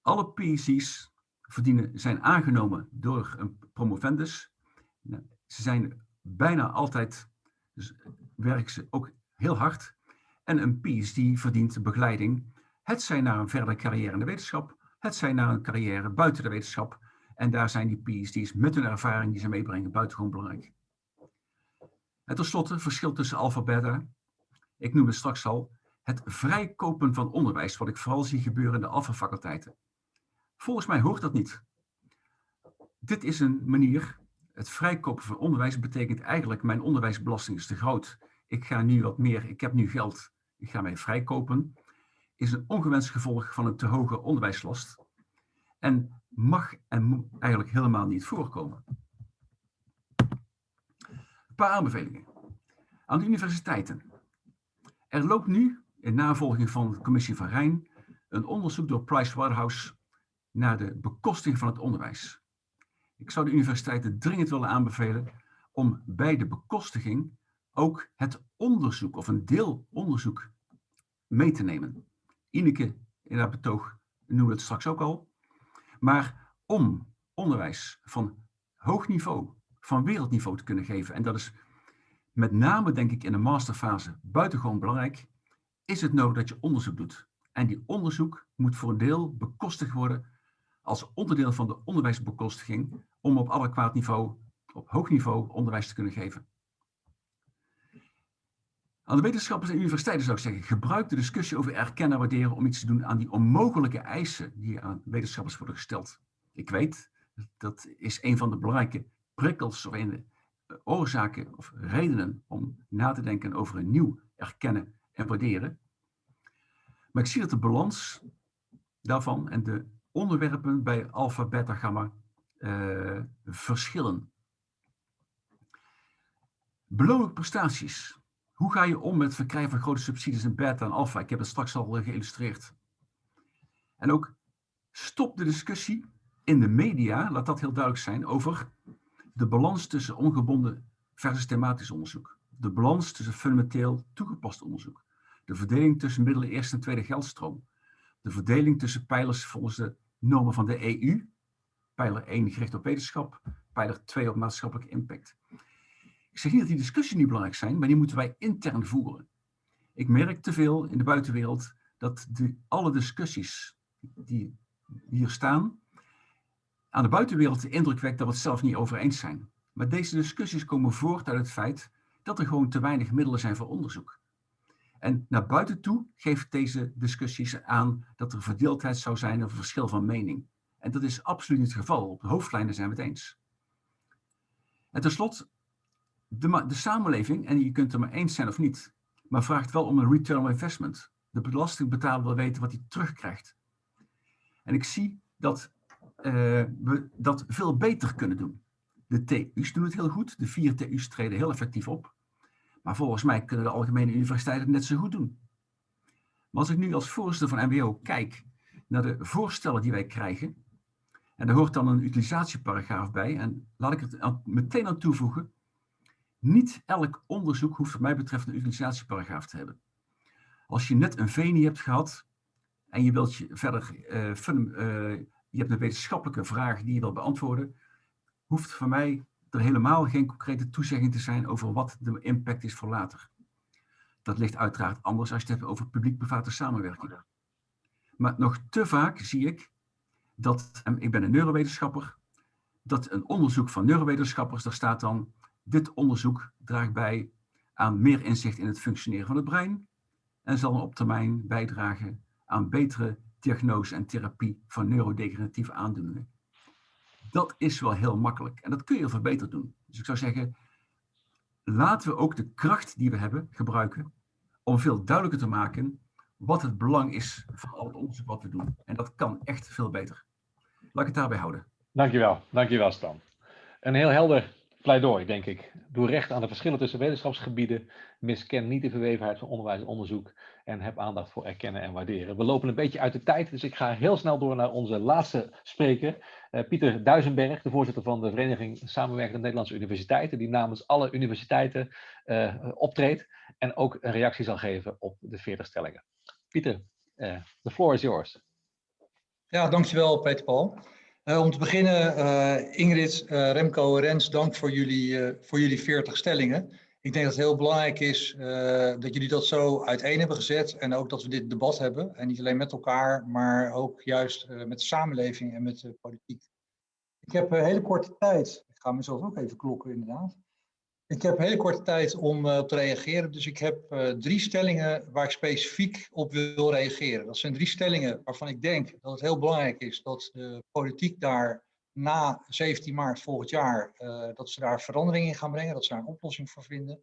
Alle PhD's verdienen, zijn aangenomen door een promovendus. Nou, ze zijn bijna altijd, dus werken ze ook heel hard. En een PhD verdient begeleiding, het zijn naar een verdere carrière in de wetenschap, het zijn naar een carrière buiten de wetenschap. En daar zijn die PhD's met hun ervaring die ze meebrengen buitengewoon belangrijk. En tenslotte, verschil tussen alpha beta. Ik noemde straks al het vrijkopen van onderwijs, wat ik vooral zie gebeuren in de alpha-faculteiten. Volgens mij hoort dat niet. Dit is een manier, het vrijkopen van onderwijs betekent eigenlijk mijn onderwijsbelasting is te groot. Ik ga nu wat meer, ik heb nu geld, ik ga mij vrijkopen. Is een ongewenst gevolg van een te hoge onderwijslast. En mag en moet eigenlijk helemaal niet voorkomen. Een paar aanbevelingen. Aan de universiteiten. Er loopt nu, in navolging van de commissie van Rijn, een onderzoek door Pricewaterhouse naar de bekosting van het onderwijs. Ik zou de universiteiten dringend willen aanbevelen om bij de bekostiging ook het onderzoek of een deel onderzoek mee te nemen. Ineke in haar betoog noemde het straks ook al. Maar om onderwijs van hoog niveau, van wereldniveau te kunnen geven, en dat is met name denk ik in de masterfase buitengewoon belangrijk, is het nodig dat je onderzoek doet. En die onderzoek moet voor een deel bekostigd worden als onderdeel van de onderwijsbekostiging om op adequaat niveau, op hoog niveau, onderwijs te kunnen geven. Aan de wetenschappers en universiteiten zou ik zeggen, gebruik de discussie over erkennen en waarderen om iets te doen aan die onmogelijke eisen die aan wetenschappers worden gesteld. Ik weet, dat is een van de belangrijke prikkels of een eh, oorzaken of redenen om na te denken over een nieuw erkennen en waarderen. Maar ik zie dat de balans daarvan en de onderwerpen bij alpha, beta, gamma uh, verschillen. Beloonlijke prestaties. Hoe ga je om met het verkrijgen van grote subsidies in beta en alpha? Ik heb het straks al geïllustreerd. En ook stop de discussie in de media, laat dat heel duidelijk zijn, over de balans tussen ongebonden versus thematisch onderzoek. De balans tussen fundamenteel toegepast onderzoek. De verdeling tussen middelen eerste en tweede geldstroom. De verdeling tussen pijlers volgens de normen van de EU. Pijler 1 gericht op wetenschap, pijler 2 op maatschappelijke impact. Ik zeg niet dat die discussies niet belangrijk zijn, maar die moeten wij intern voeren. Ik merk te veel in de buitenwereld dat de, alle discussies die hier staan, aan de buitenwereld de indruk wekt dat we het zelf niet over eens zijn. Maar deze discussies komen voort uit het feit dat er gewoon te weinig middelen zijn voor onderzoek. En naar buiten toe geeft deze discussies aan dat er verdeeldheid zou zijn of een verschil van mening. En dat is absoluut niet het geval. Op de hoofdlijnen zijn we het eens. En tenslotte, de, de samenleving, en je kunt er maar eens zijn of niet, maar vraagt wel om een return on investment. De belastingbetaler wil weten wat hij terugkrijgt. En ik zie dat uh, we dat veel beter kunnen doen. De TU's doen het heel goed, de vier TU's treden heel effectief op. Maar volgens mij kunnen de algemene universiteiten het net zo goed doen. Maar als ik nu als voorzitter van MBO kijk naar de voorstellen die wij krijgen, en daar hoort dan een utilizatieparagraaf bij, en laat ik het meteen aan toevoegen, niet elk onderzoek hoeft wat mij betreft een utilizatieparagraaf te hebben. Als je net een VENI hebt gehad en je wilt je verder, fun, uh, je hebt een wetenschappelijke vraag die je wilt beantwoorden, hoeft voor mij er helemaal geen concrete toezegging te zijn over wat de impact is voor later. Dat ligt uiteraard anders als je het hebt over publiek-private samenwerking. Maar nog te vaak zie ik dat, en ik ben een neurowetenschapper, dat een onderzoek van neurowetenschappers, daar staat dan, dit onderzoek draagt bij aan meer inzicht in het functioneren van het brein en zal op termijn bijdragen aan betere diagnose en therapie van neurodegeneratieve aandoeningen. Dat is wel heel makkelijk en dat kun je veel beter doen. Dus ik zou zeggen, laten we ook de kracht die we hebben gebruiken om veel duidelijker te maken wat het belang is van al het onderzoek wat we doen. En dat kan echt veel beter. Laat ik het daarbij houden. Dankjewel, dankjewel Stan. Een heel helder pleidooi, denk ik. Doe recht aan de verschillen tussen wetenschapsgebieden. Misken niet de verwevenheid van onderwijs en onderzoek. En heb aandacht voor erkennen en waarderen. We lopen een beetje uit de tijd, dus ik ga heel snel door naar onze laatste spreker. Uh, Pieter Duisenberg, de voorzitter van de Vereniging Samenwerkende Nederlandse Universiteiten. Die namens alle universiteiten uh, optreedt. En ook een reactie zal geven op de 40 stellingen. Pieter, uh, the floor is yours. Ja, dankjewel Peter Paul. Uh, om te beginnen, uh, Ingrid, uh, Remco, Rens, dank voor jullie, voor jullie 40 stellingen. Ik denk dat het heel belangrijk is dat jullie dat zo uiteen hebben gezet en ook dat we dit debat hebben. En niet alleen met elkaar, maar ook juist met de samenleving en met de politiek. Ik heb een hele korte tijd, ik ga mezelf ook even klokken inderdaad. Ik heb hele korte tijd om uh, op te reageren, dus ik heb uh, drie stellingen waar ik specifiek op wil reageren. Dat zijn drie stellingen waarvan ik denk dat het heel belangrijk is dat de politiek daar na 17 maart volgend jaar, uh, dat ze daar verandering in gaan brengen, dat ze daar een oplossing voor vinden.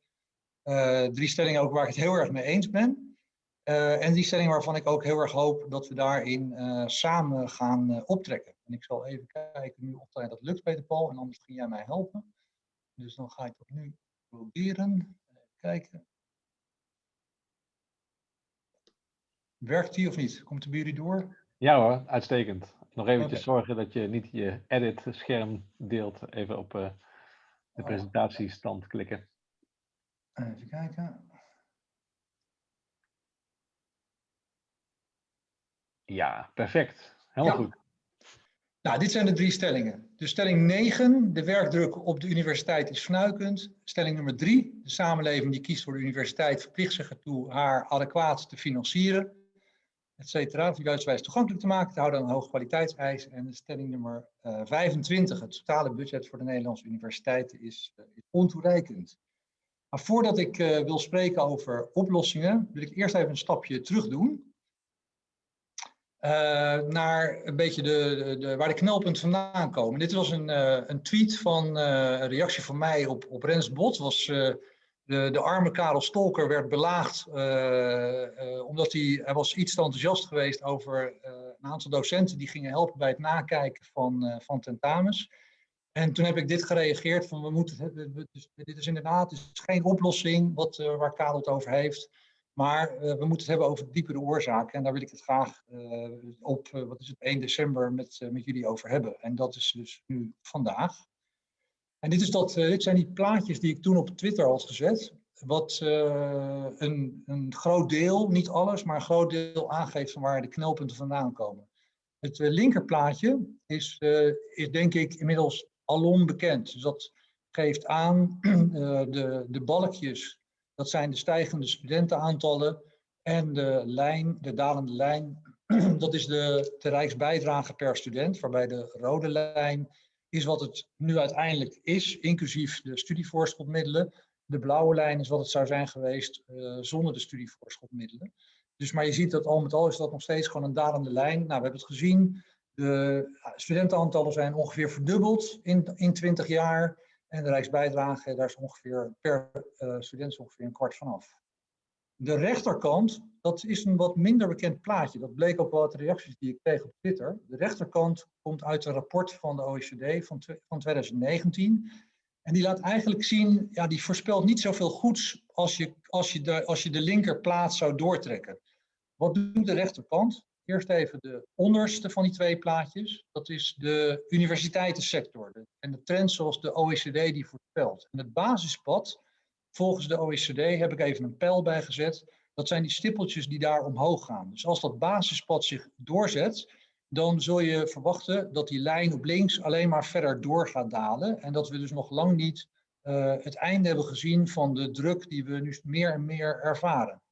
drie stellingen ook waar ik het heel erg mee eens ben. en drie stellingen waarvan ik ook heel erg hoop dat we daarin samen gaan optrekken. En ik zal even kijken nu of dat lukt, Peter Paul, en anders kun jij mij helpen. Dus dan ga ik dat nu proberen. Even kijken. Werkt die of niet? Komt de bij jullie door? Ja hoor, uitstekend. Nog eventjes okay. zorgen dat je niet je edit scherm deelt. Even op uh, de oh. presentatiestand klikken. Even kijken. Ja, perfect. Helemaal ja. goed. Nou, dit zijn de drie stellingen. Dus stelling 9, de werkdruk op de universiteit is fnuikend. Stelling nummer 3, de samenleving die kiest voor de universiteit verplicht zich ertoe haar adequaat te financieren, et cetera, juistwijs toegankelijk te maken, te houden aan een hoog kwaliteitseis. En stelling nummer uh, 25, het totale budget voor de Nederlandse universiteiten is, uh, is ontoereikend. Maar voordat ik uh, wil spreken over oplossingen, wil ik eerst even een stapje terug doen. Uh, naar een beetje de, de, waar de knelpunten vandaan komen. Dit was een, uh, een tweet van uh, een reactie van mij op, op Rens Bot. Was, de, de arme Karel Stolker werd belaagd omdat hij, hij was iets te enthousiast geweest over een aantal docenten die gingen helpen bij het nakijken van, van tentamens. En toen heb ik dit gereageerd van we moeten, dus, dit is inderdaad is geen oplossing wat, waar Karel het over heeft. Maar uh, we moeten het hebben over diepere oorzaken. En daar wil ik het graag uh, op, uh, wat is het, 1 december met, met jullie over hebben. En dat is dus nu vandaag. En dit, is dat, dit zijn die plaatjes die ik toen op Twitter had gezet. Wat een, een groot deel, niet alles, maar een groot deel aangeeft van waar de knelpunten vandaan komen. Het linkerplaatje is, is denk ik inmiddels alom bekend. Dus dat geeft aan de, de balkjes dat zijn de stijgende studentenaantallen. En de lijn, de dalende lijn, dat is de, de rijksbijdrage per student, waarbij de rode lijn is wat het nu uiteindelijk is, inclusief de studievoorschotmiddelen. De blauwe lijn is wat het zou zijn geweest eh, zonder de studievoorschotmiddelen. Dus, maar je ziet dat al met al is dat nog steeds gewoon een dalende lijn. Nou, we hebben het gezien. De studentenaantallen zijn ongeveer verdubbeld in, in 20 jaar. En de Rijksbijdrage, daar is ongeveer per uh, student ongeveer een kwart vanaf. De rechterkant, dat is een wat minder bekend plaatje. Dat bleek ook wel uit de reacties die ik kreeg op Twitter. De rechterkant komt uit een rapport van de OECD van, van 2019. En die laat eigenlijk zien, ja, die voorspelt niet zoveel goeds als je, als je, de, als je de linkerplaat zou doortrekken. Wat doet de rechterkant? Eerst even de onderste van die twee plaatjes. Dat is de universiteitensector. En de trend zoals de OECD die voorspelt. En het basispad, volgens de OECD, heb ik even een pijl bijgezet. Dat zijn die stippeltjes die daar omhoog gaan. Dus als dat basispad zich doorzet, dan zul je verwachten dat die lijn op links alleen maar verder door gaat dalen. En dat we dus nog lang niet uh, het einde hebben gezien van de druk die we nu meer en meer ervaren.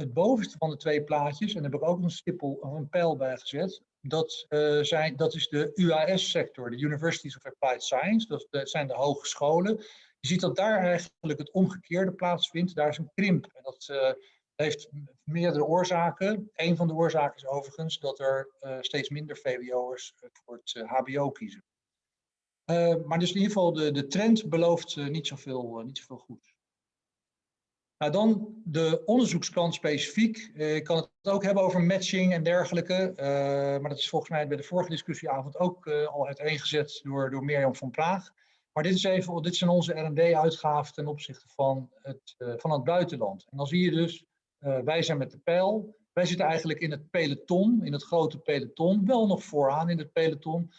Het bovenste van de twee plaatjes, en daar heb ik ook een stippel of een pijl bij gezet, dat, uh, zijn, dat is de UAS-sector, de Universities of Applied Science, dat, zijn de hogescholen. Je ziet dat daar eigenlijk het omgekeerde plaatsvindt, daar is een krimp. En dat uh, heeft meerdere oorzaken. Een van de oorzaken is overigens dat er uh, steeds minder VWO'ers voor het HBO kiezen. maar dus in ieder geval, de, de trend belooft niet, zoveel, niet zoveel goed. Nou, dan de onderzoekskant specifiek. Ik kan het ook hebben over matching en dergelijke. Uh, maar dat is volgens mij bij de vorige discussieavond ook uh, al uiteengezet door, door Mirjam van Praag. Maar dit, is even, dit zijn onze R&D-uitgaven ten opzichte van het, van het buitenland. En dan zie je dus, wij zijn met de pijl. Wij zitten eigenlijk in het peloton, in het grote peloton. Wel nog vooraan in het peloton.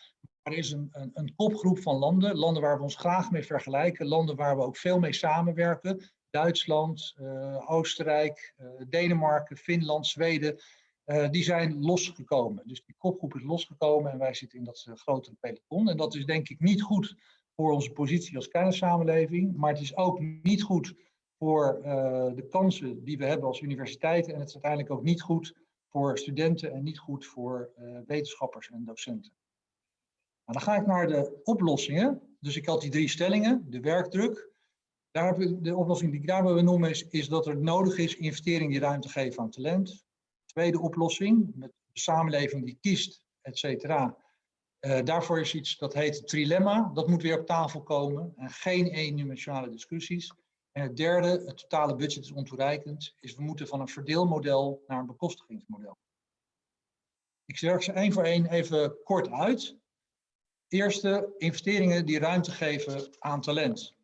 Maar er is een, een, een kopgroep van landen. Landen waar we ons graag mee vergelijken. Landen waar we ook veel mee samenwerken. Duitsland, uh, Oostenrijk, uh, Denemarken, Finland, Zweden, uh, die zijn losgekomen. Dus die kopgroep is losgekomen en wij zitten in dat grotere peloton. En dat is denk ik niet goed voor onze positie als kernensamenleving, maar het is ook niet goed voor de kansen die we hebben als universiteiten en het is uiteindelijk ook niet goed voor studenten en niet goed voor wetenschappers en docenten. Dan ga ik naar de oplossingen. Dus ik had die drie stellingen, de werkdruk, daar de oplossing die ik daar wil benoemen is, is dat er nodig is investering die ruimte geven aan talent. Tweede oplossing, met de samenleving die kiest, et cetera. Uh, daarvoor is iets dat heet trilemma. Dat moet weer op tafel komen. En geen eendimensionale discussies. En het derde, het totale budget is ontoereikend, is we moeten van een verdeelmodel naar een bekostigingsmodel. Ik zeg ze één voor één even kort uit. Eerste, investeringen die ruimte geven aan talent.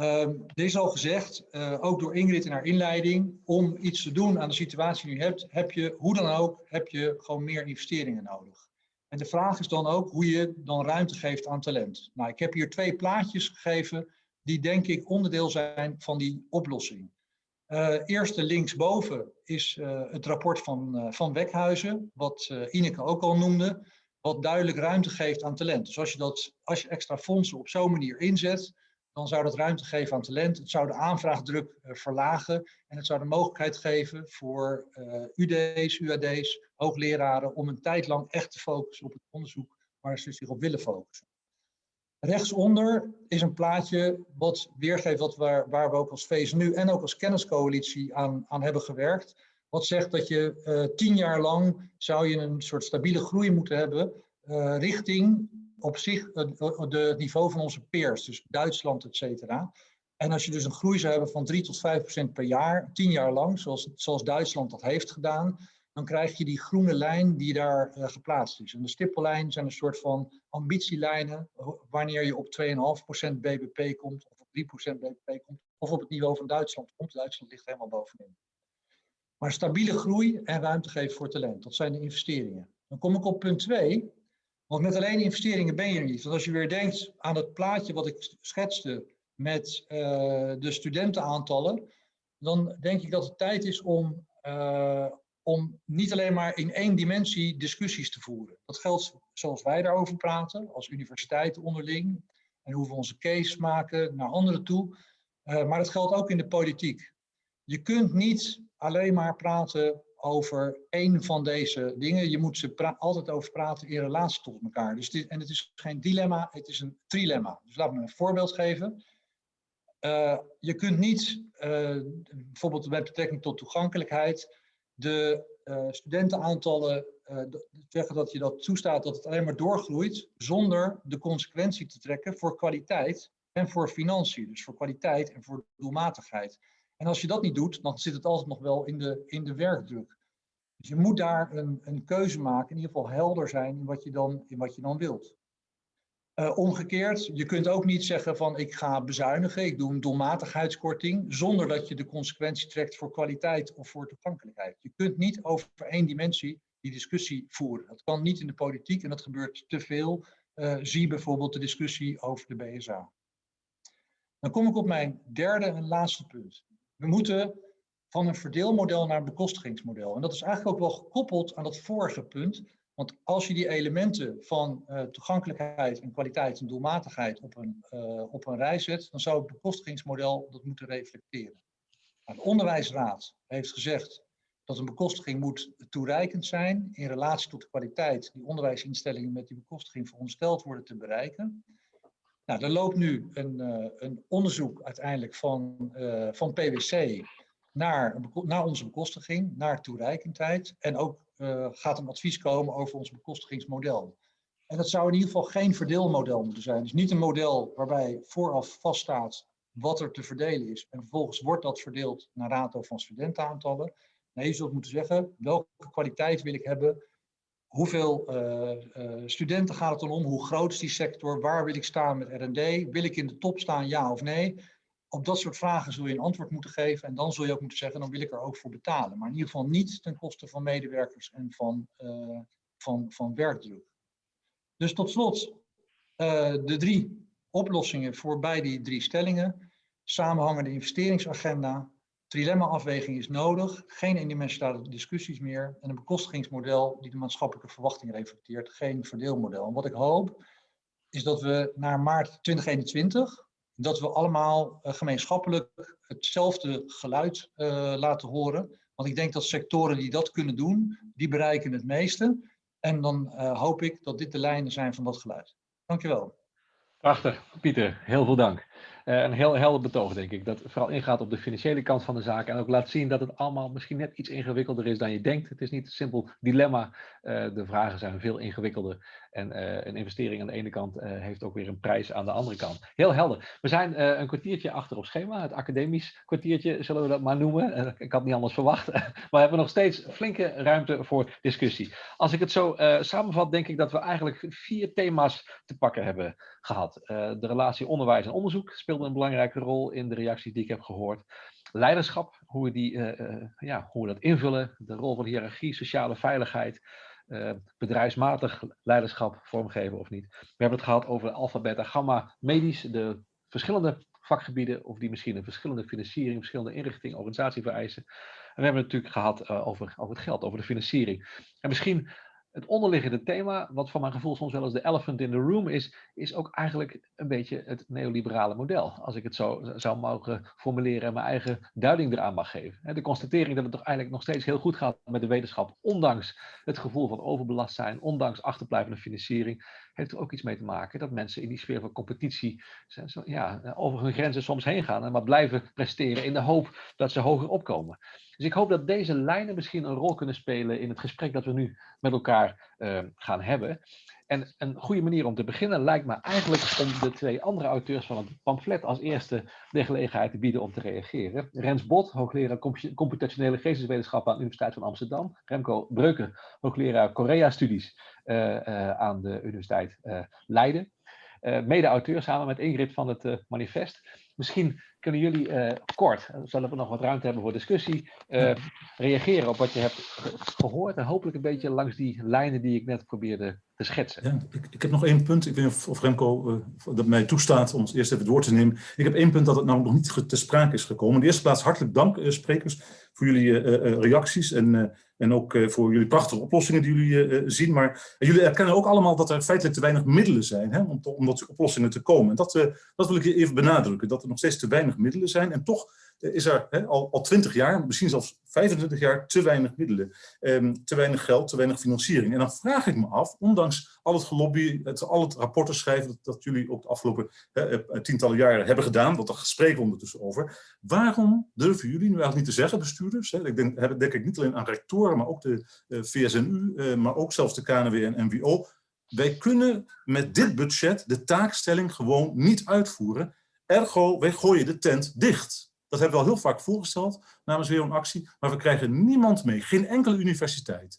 Um, er is al gezegd, uh, ook door Ingrid in haar inleiding, om iets te doen aan de situatie die je hebt, heb je, hoe dan ook, heb je gewoon meer investeringen nodig. En de vraag is dan ook hoe je dan ruimte geeft aan talent. Nou, ik heb hier twee plaatjes gegeven die denk ik onderdeel zijn van die oplossing. Uh, eerste linksboven is uh, het rapport van, van Wekhuizen, wat Ineke ook al noemde, wat duidelijk ruimte geeft aan talent. Dus als je, dat, als je extra fondsen op zo'n manier inzet, dan zou dat ruimte geven aan talent. Het zou de aanvraagdruk uh, verlagen en het zou de mogelijkheid geven voor uh, UD's, UAD's, hoogleraren om een tijd lang echt te focussen op het onderzoek waar ze zich op willen focussen. Rechtsonder is een plaatje wat weergeeft wat waar, waar we ook als VSNU en ook als kenniscoalitie aan, aan hebben gewerkt. Wat zegt dat je uh, tien jaar lang zou je een soort stabiele groei moeten hebben richting op zich het niveau van onze peers, dus Duitsland, et cetera. En als je dus een groei zou hebben van 3 tot 5 procent per jaar, 10 jaar lang, zoals, zoals Duitsland dat heeft gedaan, dan krijg je die groene lijn die daar uh, geplaatst is. En de stippellijn zijn een soort van ambitielijnen wanneer je op 2,5% BBP komt, of op 3% BBP komt, of op het niveau van Duitsland komt. Duitsland ligt helemaal bovenin. Maar stabiele groei en ruimte geven voor talent, dat zijn de investeringen. Dan kom ik op punt 2. Want met alleen investeringen ben je er niet. Want als je weer denkt aan het plaatje wat ik schetste met uh, de studentenaantallen, dan denk ik dat het tijd is om, uh, om niet alleen maar in één dimensie discussies te voeren. Dat geldt zoals wij daarover praten, als universiteiten onderling, en hoe we onze case maken naar anderen toe. Uh, maar dat geldt ook in de politiek. Je kunt niet alleen maar praten over één van deze dingen. Je moet ze altijd over praten in relatie tot elkaar. Dus en het is geen dilemma, het is een trilemma. Dus laat me een voorbeeld geven. Uh, je kunt niet, uh, bijvoorbeeld met betrekking tot toegankelijkheid, de uh, studentenaantallen zeggen dat je dat toestaat dat het alleen maar doorgroeit, zonder de consequentie te trekken voor kwaliteit en voor financiën. Dus voor kwaliteit en voor doelmatigheid. En als je dat niet doet, dan zit het altijd nog wel in de, in de werkdruk. Dus je moet daar een, een keuze maken, in ieder geval helder zijn in wat je dan, in wat je dan wilt. Uh, omgekeerd, je kunt ook niet zeggen van ik ga bezuinigen, ik doe een doelmatigheidskorting, zonder dat je de consequentie trekt voor kwaliteit of voor toegankelijkheid. Je kunt niet over één dimensie die discussie voeren. Dat kan niet in de politiek en dat gebeurt te veel. Uh, zie bijvoorbeeld de discussie over de BSA. Dan kom ik op mijn derde en laatste punt. We moeten van een verdeelmodel naar een bekostigingsmodel. En dat is eigenlijk ook wel gekoppeld aan dat vorige punt. Want als je die elementen van uh, toegankelijkheid en kwaliteit en doelmatigheid op een, uh, op een rij zet, dan zou het bekostigingsmodel dat moeten reflecteren. Nou, de onderwijsraad heeft gezegd dat een bekostiging moet toereikend zijn in relatie tot de kwaliteit die onderwijsinstellingen met die bekostiging verondersteld worden te bereiken. Nou, er loopt nu een, uh, een onderzoek uiteindelijk van, van PwC naar, naar onze bekostiging, naar toereikendheid. En ook uh, gaat een advies komen over ons bekostigingsmodel. En dat zou in ieder geval geen verdeelmodel moeten zijn. Dus niet een model waarbij vooraf vaststaat wat er te verdelen is. En vervolgens wordt dat verdeeld naar rato van studentenaantallen. Nee, je zult moeten zeggen, welke kwaliteit wil ik hebben? Hoeveel uh, uh, studenten gaat het dan om? Hoe groot is die sector? Waar wil ik staan met R&D? Wil ik in de top staan, ja of nee? op dat soort vragen zul je een antwoord moeten geven. En dan zul je ook moeten zeggen, dan wil ik er ook voor betalen. Maar in ieder geval niet ten koste van medewerkers en van, uh, van, van werkdruk. Dus tot slot, de drie oplossingen voor bij die drie stellingen. Samenhangende investeringsagenda. Trilemma-afweging is nodig. Geen eendimensionale discussies meer. En een bekostigingsmodel die de maatschappelijke verwachting reflecteert. Geen verdeelmodel. En wat ik hoop, is dat we naar maart 2021 dat we allemaal uh, gemeenschappelijk hetzelfde geluid uh, laten horen. Want ik denk dat sectoren die dat kunnen doen, die bereiken het meeste. En dan uh, hoop ik dat dit de lijnen zijn van dat geluid. Dankjewel. Prachtig, Pieter. Heel veel dank. Uh, een heel helder betoog, denk ik. Dat vooral ingaat op de financiële kant van de zaak. En ook laat zien dat het allemaal misschien net iets ingewikkelder is dan je denkt. Het is niet een simpel dilemma. Uh, de vragen zijn veel ingewikkelder. En uh, een investering aan de ene kant heeft ook weer een prijs aan de andere kant. Heel helder. We zijn een kwartiertje achter op schema. Het academisch kwartiertje, zullen we dat maar noemen. ik had niet anders verwacht. maar we hebben nog steeds flinke ruimte voor discussie. Als ik het zo samenvat, denk ik dat we eigenlijk vier thema's te pakken hebben gehad. de relatie onderwijs en onderzoek een belangrijke rol in de reacties die ik heb gehoord. Leiderschap, hoe we, die, uh, uh, ja, hoe we dat invullen, de rol van hiërarchie, sociale veiligheid, uh, bedrijfsmatig leiderschap vormgeven of niet. We hebben het gehad over alpha, beta, gamma, medisch, de verschillende vakgebieden of die misschien een verschillende financiering, verschillende inrichting, organisatie vereisen. En we hebben het natuurlijk gehad over, over het geld, over de financiering. En misschien het onderliggende thema, wat van mijn gevoel soms wel eens de elephant in the room is, is ook eigenlijk een beetje het neoliberale model. Als ik het zo zou mogen formuleren en mijn eigen duiding eraan mag geven. De constatering dat het toch eigenlijk nog steeds heel goed gaat met de wetenschap, ondanks het gevoel van overbelast zijn, ondanks achterblijvende financiering, heeft er ook iets mee te maken dat mensen in die sfeer van competitie ja, over hun grenzen soms heen gaan en maar blijven presteren in de hoop dat ze hoger opkomen. Dus ik hoop dat deze lijnen misschien een rol kunnen spelen in het gesprek dat we nu met elkaar uh, gaan hebben. En een goede manier om te beginnen lijkt me eigenlijk om de twee andere auteurs van het pamflet als eerste de gelegenheid te bieden om te reageren. Rens Bot, hoogleraar computationele geesteswetenschappen aan de Universiteit van Amsterdam. Remco Breuken, hoogleraar Korea-studies uh, uh, aan de Universiteit Leiden. Mede-auteur samen met Ingrid van het manifest. Misschien kunnen jullie uh, kort, zodat we nog wat ruimte hebben voor discussie, uh, reageren op wat je hebt gehoord en hopelijk een beetje langs die lijnen die ik net probeerde te schetsen. Ja, ik, ik heb nog één punt, ik weet niet of Remco uh, dat mij toestaat om ons eerst even door te nemen. Ik heb één punt dat het nou nog niet te sprake is gekomen. In de eerste plaats hartelijk dank sprekers voor jullie reacties en en ook uh, voor jullie prachtige oplossingen die jullie uh, zien. Maar jullie erkennen ook allemaal dat er feitelijk te weinig middelen zijn hè, om, te, om tot oplossingen te komen. En dat, dat wil ik even benadrukken. Dat er nog steeds te weinig middelen zijn. En toch eh, is er al, al 20 jaar, misschien zelfs 25 jaar, te weinig middelen. ehm, te weinig geld, te weinig financiering. En dan vraag ik me af, ondanks al het gelobby, het, al het rapporten schrijven dat, jullie ook de afgelopen eh, tientallen jaren hebben gedaan, want daar spreken we ondertussen over. Waarom durven jullie nu eigenlijk niet te zeggen, bestuurders? Hè? Ik denk, denk ik niet alleen aan rectoren, maar ook de eh, VSNU, eh, maar ook zelfs de KNW en NWO. Wij kunnen met dit budget de taakstelling gewoon niet uitvoeren. Ergo, wij gooien de tent dicht. Dat hebben we al heel vaak voorgesteld namens weer een actie, maar we krijgen niemand mee, geen enkele universiteit.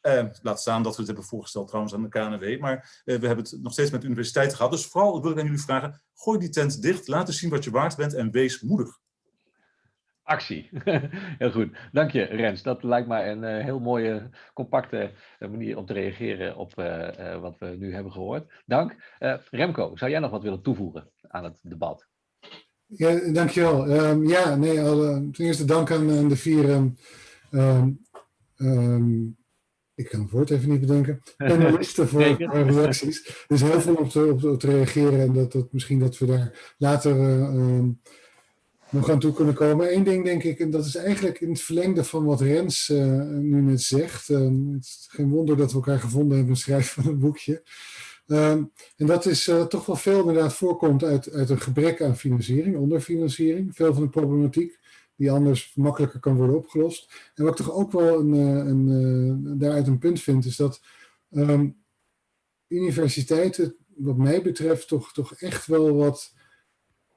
Eh, laat staan dat we het hebben voorgesteld trouwens aan de KNW, maar eh, we hebben het nog steeds met universiteiten gehad. Dus vooral wil ik aan jullie vragen, gooi die tent dicht, laat eens zien wat je waard bent en wees moedig. Actie. Heel goed. Dank je, Rens. Dat lijkt mij een eh, heel mooie, compacte eh, manier om te reageren op wat we nu hebben gehoord. Dank. Remco, zou jij nog wat willen toevoegen aan het debat? Ja, dankjewel. Ehm ja, nee, alle, ten eerste dank aan, aan de vier. ehm, ehm, ik kan het woord even niet bedenken. Panelisten voor, voor reacties. Er is heel veel op te, op, te- op te reageren en dat, dat misschien dat we daar later eh, nog aan toe kunnen komen. Eén ding denk ik, en dat is eigenlijk in het verlengde van wat Rens eh, nu net zegt. Het is geen wonder dat we elkaar gevonden hebben schrijven van een boekje. Ehm, en dat is eh, toch wel veel inderdaad voorkomt uit, uit een gebrek aan financiering, onderfinanciering. Veel van de problematiek die anders makkelijker kan worden opgelost. En wat ik toch ook wel een, eh, een, eh, daaruit een punt vind, is dat ehm, universiteiten, wat mij betreft, toch, toch echt wel wat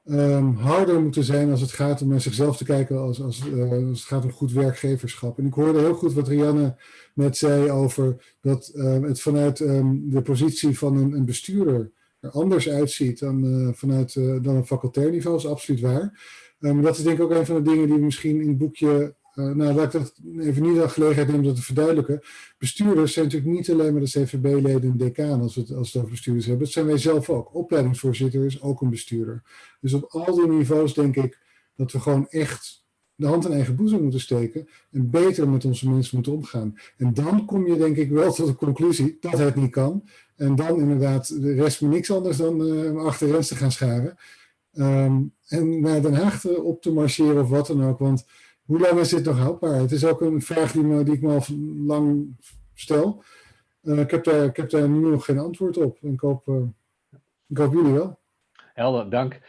ehm, harder moeten zijn als het gaat om naar zichzelf te kijken als, als, eh, als het gaat om goed werkgeverschap. En ik hoorde heel goed wat Rianne net zei over dat ehm, het vanuit ehm, de positie van een, een bestuurder er anders uitziet dan eh, vanuit eh, dan een facultair niveau, is absoluut waar. Dat is denk ik ook een van de dingen die we misschien in het boekje, eh, nou laat ik dat even niet de gelegenheid nemen om dat te verduidelijken. Bestuurders zijn natuurlijk niet alleen maar de CVB-leden en decaan als we, het, als het over bestuurders hebben. Dat zijn wij zelf ook. Opleidingsvoorzitter is ook een bestuurder. Dus op al die niveaus denk ik dat we gewoon echt de hand in eigen boezem moeten steken en beter met onze mensen moeten omgaan. En dan kom je denk ik wel tot de conclusie dat het niet kan. En dan inderdaad, de rest me niks anders dan uh, achter Rens te gaan scharen. Um, en naar Den Haag op te marcheren of wat dan ook. Want hoe lang is dit nog houdbaar? Het is ook een vraag die, die ik me al lang stel. Uh, ik, heb daar, ik heb nu nog geen antwoord op. Ik hoop, uh, ik hoop jullie wel. Helder, dank.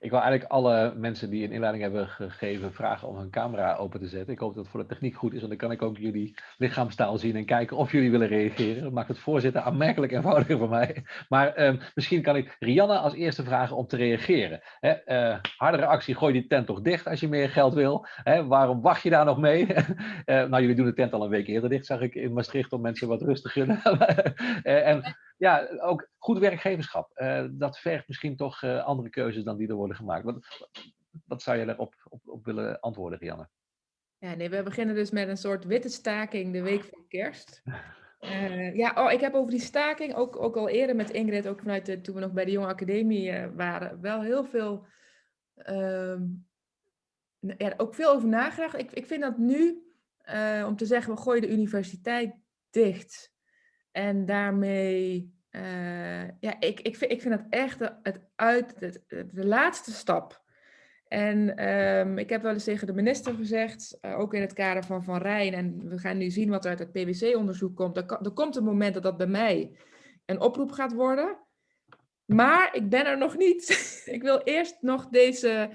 Ik wil eigenlijk alle mensen die een inleiding hebben gegeven vragen om hun camera open te zetten. Ik hoop dat het voor de techniek goed is, want dan kan ik ook jullie lichaamstaal zien en kijken of jullie willen reageren. Dat maakt het voorzitten aanmerkelijk eenvoudiger voor mij. Maar eh, misschien kan ik Rianne als eerste vragen om te reageren. Hè, uh, harde reactie, gooi die tent toch dicht als je meer geld wil. Waarom wacht je daar nog mee? uh, nou, jullie doen de tent al een week eerder dicht, zag ik in Maastricht, om mensen wat rust te gunnen. en ja, ook goed werkgeverschap. Uh, dat vergt misschien toch uh, andere keuzes dan die er worden gemaakt. Wat, wat zou je daarop op, op willen antwoorden, Rianne? Ja, nee, we beginnen dus met een soort witte staking de week voor kerst. Uh, ja, oh, ik heb over die staking ook, ook al eerder met Ingrid, ook vanuit de, toen we nog bij de Jonge Academie waren, wel heel veel, ja, ook veel over nagedacht. Ik, ik vind dat nu, om te zeggen, we gooien de universiteit dicht. En daarmee, uh, ja, ik, ik, vind, ik vind dat echt het uit, de laatste stap. En um, ik heb wel eens tegen de minister gezegd, uh, ook in het kader van Van Rijn, en we gaan nu zien wat er uit het PwC-onderzoek komt. Er, komt een moment dat dat bij mij een oproep gaat worden. Maar ik ben er nog niet. ik wil eerst nog deze,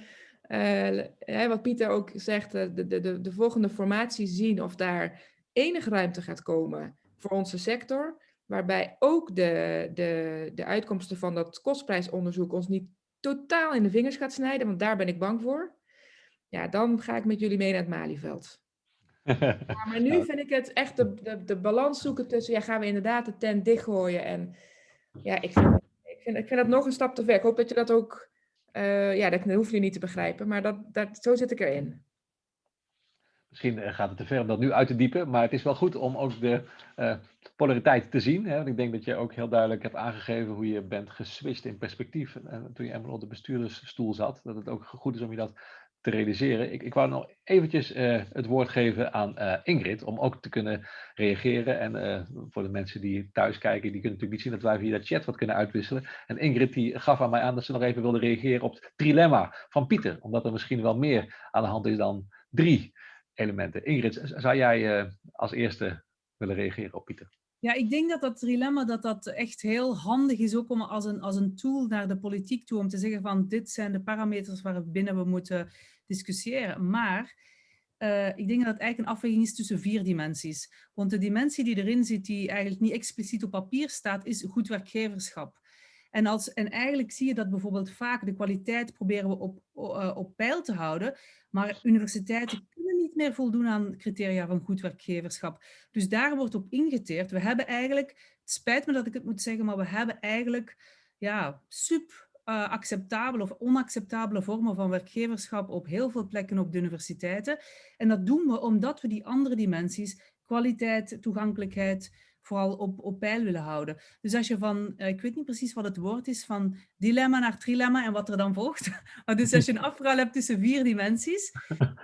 uh, wat Pieter ook zegt, de, de, de, de volgende formatie zien of daar enige ruimte gaat komen voor onze sector, waarbij ook de, de, de uitkomsten van dat kostprijsonderzoek ons niet totaal in de vingers gaat snijden, want daar ben ik bang voor. Ja, dan ga ik met jullie mee naar het Malieveld. ja, maar nu vind ik het echt de, de, de balans zoeken tussen, ja, gaan we inderdaad de tent dichtgooien en ja, ik vind, ik vind, ik vind dat nog een stap te ver. Ik hoop dat je dat ook, uh, ja, dat hoef je niet te begrijpen, maar dat, dat, zo zit ik erin. Misschien eh, gaat het te ver om dat nu uit te diepen, maar het is wel goed om ook de uh, polariteit te zien. Hè? Want ik denk dat je ook heel duidelijk hebt aangegeven hoe je bent geswitcht in perspectief. En toen je eenmaal op de bestuurdersstoel zat, dat het ook goed is om je dat te realiseren. Ik, ik wou nog eventjes het woord geven aan Ingrid om ook te kunnen reageren. En voor de mensen die thuis kijken, die kunnen natuurlijk niet zien dat wij via de chat wat kunnen uitwisselen. En Ingrid die gaf aan mij aan dat ze nog even wilde reageren op het trilemma van Pieter. Omdat er misschien wel meer aan de hand is dan drie elementen. Ingrid, zou jij als eerste willen reageren op Pieter? Ja, ik denk dat dat trilemma dat dat echt heel handig is ook om als een, als een tool naar de politiek toe om te zeggen van dit zijn de parameters waarbinnen we moeten discussiëren. Maar uh, ik denk dat het eigenlijk een afweging is tussen vier dimensies. Want de dimensie die erin zit, die eigenlijk niet expliciet op papier staat, is goed werkgeverschap. En, als, en eigenlijk zie je dat bijvoorbeeld vaak de kwaliteit proberen we op, uh, op peil te houden, maar universiteiten kunnen niet meer voldoen aan criteria van goed werkgeverschap. Dus daar wordt op ingeteerd. We hebben eigenlijk, spijt me dat ik het moet zeggen, maar we hebben eigenlijk ja, sub uh, acceptabele of onacceptabele vormen van werkgeverschap op heel veel plekken op de universiteiten. En dat doen we omdat we die andere dimensies, kwaliteit, toegankelijkheid, vooral op, op peil willen houden. Dus als je van, uh, ik weet niet precies wat het woord is, van dilemma naar trilemma en wat er dan volgt. Maar dus als je een afruil hebt tussen vier dimensies,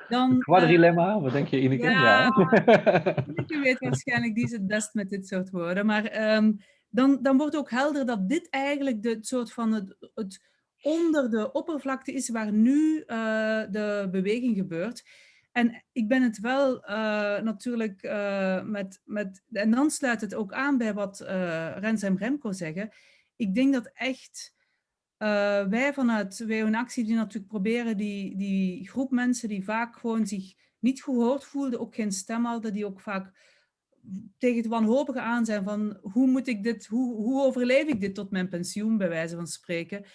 dan... Quadrilemma, uh, wat denk je Ineke? Ja. Ineke weet waarschijnlijk, die is het best met dit soort woorden. Maar um, dan, dan wordt ook helder dat dit eigenlijk de soort van het, het onder de oppervlakte is waar nu uh, de beweging gebeurt. En ik ben het wel uh, natuurlijk uh, met, met, en dan sluit het ook aan bij wat Rens en Remco zeggen. Ik denk dat echt wij vanuit WO in Actie die natuurlijk proberen die, die groep mensen die vaak gewoon zich niet gehoord voelden, ook geen stem hadden, die ook vaak tegen het wanhopige aan zijn van hoe moet ik dit, hoe, hoe overleef ik dit tot mijn pensioen, bij wijze van spreken.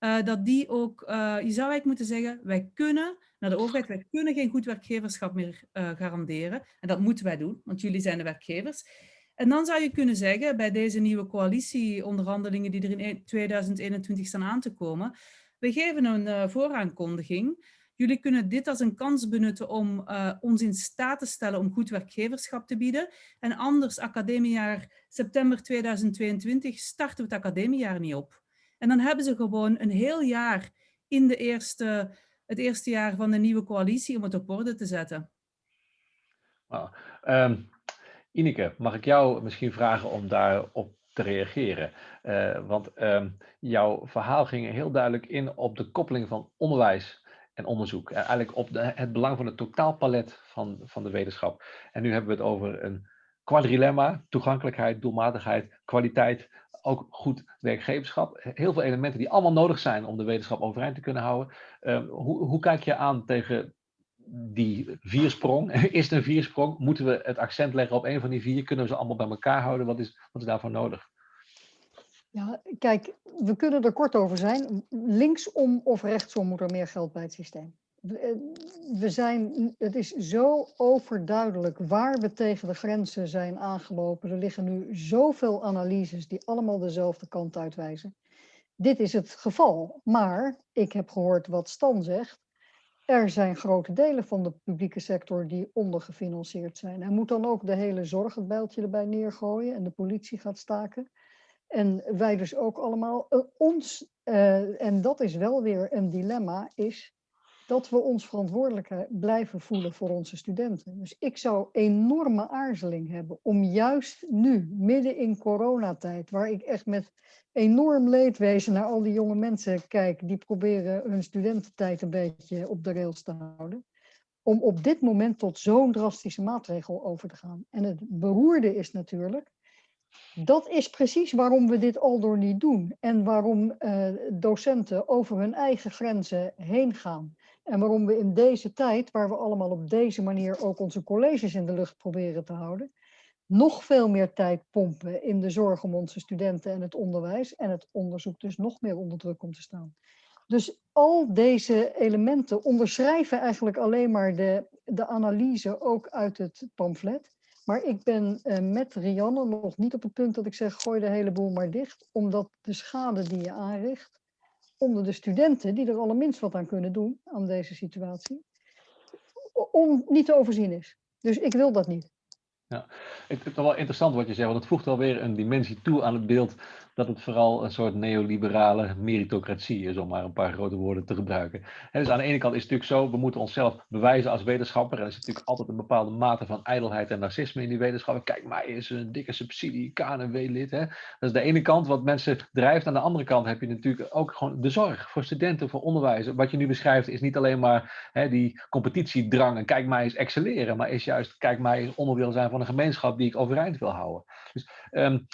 Uh, dat die ook, uh, je zou eigenlijk moeten zeggen, wij kunnen naar de overheid, wij kunnen geen goed werkgeverschap meer uh, garanderen. En dat moeten wij doen, want jullie zijn de werkgevers. En dan zou je kunnen zeggen, bij deze nieuwe coalitieonderhandelingen die er in 2021 staan aan te komen, we geven een vooraankondiging Jullie kunnen dit als een kans benutten om uh, ons in staat te stellen om goed werkgeverschap te bieden. En anders, academiejaar september 2022, starten we het academiejaar niet op. En dan hebben ze gewoon een heel jaar in de eerste, het eerste jaar van de nieuwe coalitie om het op orde te zetten. Um, Ineke, mag ik jou misschien vragen om daarop te reageren? Uh, want um, jouw verhaal ging heel duidelijk in op de koppeling van onderwijs en onderzoek. Eh, eigenlijk op de, het belang van het totaalpalet van, van de wetenschap. En nu hebben we het over een quadrilemma, toegankelijkheid, doelmatigheid, kwaliteit, ook goed werkgeverschap. Heel veel elementen die allemaal nodig zijn om de wetenschap overeind te kunnen houden. Uh, hoe, hoe kijk je aan tegen die viersprong? Is het een viersprong? Moeten we het accent leggen op een van die vier? Kunnen we ze allemaal bij elkaar houden? Wat is, wat is daarvoor nodig? Ja, kijk, we kunnen er kort over zijn. Linksom of rechtsom moet er meer geld bij het systeem. We zijn, het is zo overduidelijk waar we tegen de grenzen zijn aangelopen. Er liggen nu zoveel analyses die allemaal dezelfde kant uitwijzen. Dit is het geval, maar ik heb gehoord wat Stan zegt. Er zijn grote delen van de publieke sector die ondergefinancierd zijn. Hij moet dan ook de hele zorg het bijltje erbij neergooien en de politie gaat staken. En wij dus ook allemaal. Uh, ons, uh, en dat is wel weer een dilemma, is dat we ons verantwoordelijk blijven voelen voor onze studenten. Dus ik zou enorme aarzeling hebben om juist nu, midden in coronatijd, waar ik echt met enorm leedwezen naar al die jonge mensen kijk die proberen hun studententijd een beetje op de rails te houden, om op dit moment tot zo'n drastische maatregel over te gaan. En het beroerde is natuurlijk dat is precies waarom we dit al door niet doen. En waarom uh, docenten over hun eigen grenzen heen gaan. En waarom we in deze tijd, waar we allemaal op deze manier ook onze colleges in de lucht proberen te houden, nog veel meer tijd pompen in de zorg om onze studenten en het onderwijs en het onderzoek dus nog meer onder druk komt te staan. Dus al deze elementen onderschrijven eigenlijk alleen maar de, de analyse ook uit het pamflet. Maar ik ben uh, met Rianne nog niet op het punt dat ik zeg gooi de hele boel maar dicht. Omdat de schade die je aanricht onder de studenten die er allerminst wat aan kunnen doen aan deze situatie. on, niet te overzien is. Dus ik wil dat niet. Ja, het is wel interessant wat je zegt, want het voegt alweer een dimensie toe aan het beeld dat het vooral een soort neoliberale meritocratie is, om maar een paar grote woorden te gebruiken. En dus aan de ene kant is het natuurlijk zo, we moeten onszelf bewijzen als wetenschapper. En er is natuurlijk altijd een bepaalde mate van ijdelheid en narcisme in die wetenschappen. Kijk, mij is een dikke subsidie, KNW-lid. Dat is de ene kant wat mensen drijft. Aan de andere kant heb je natuurlijk ook gewoon de zorg voor studenten, voor onderwijs. Wat je nu beschrijft is niet alleen maar die competitiedrang en kijk mij eens excelleren, maar is juist kijk mij eens onderdeel zijn van een gemeenschap die ik overeind wil houden. Dus um,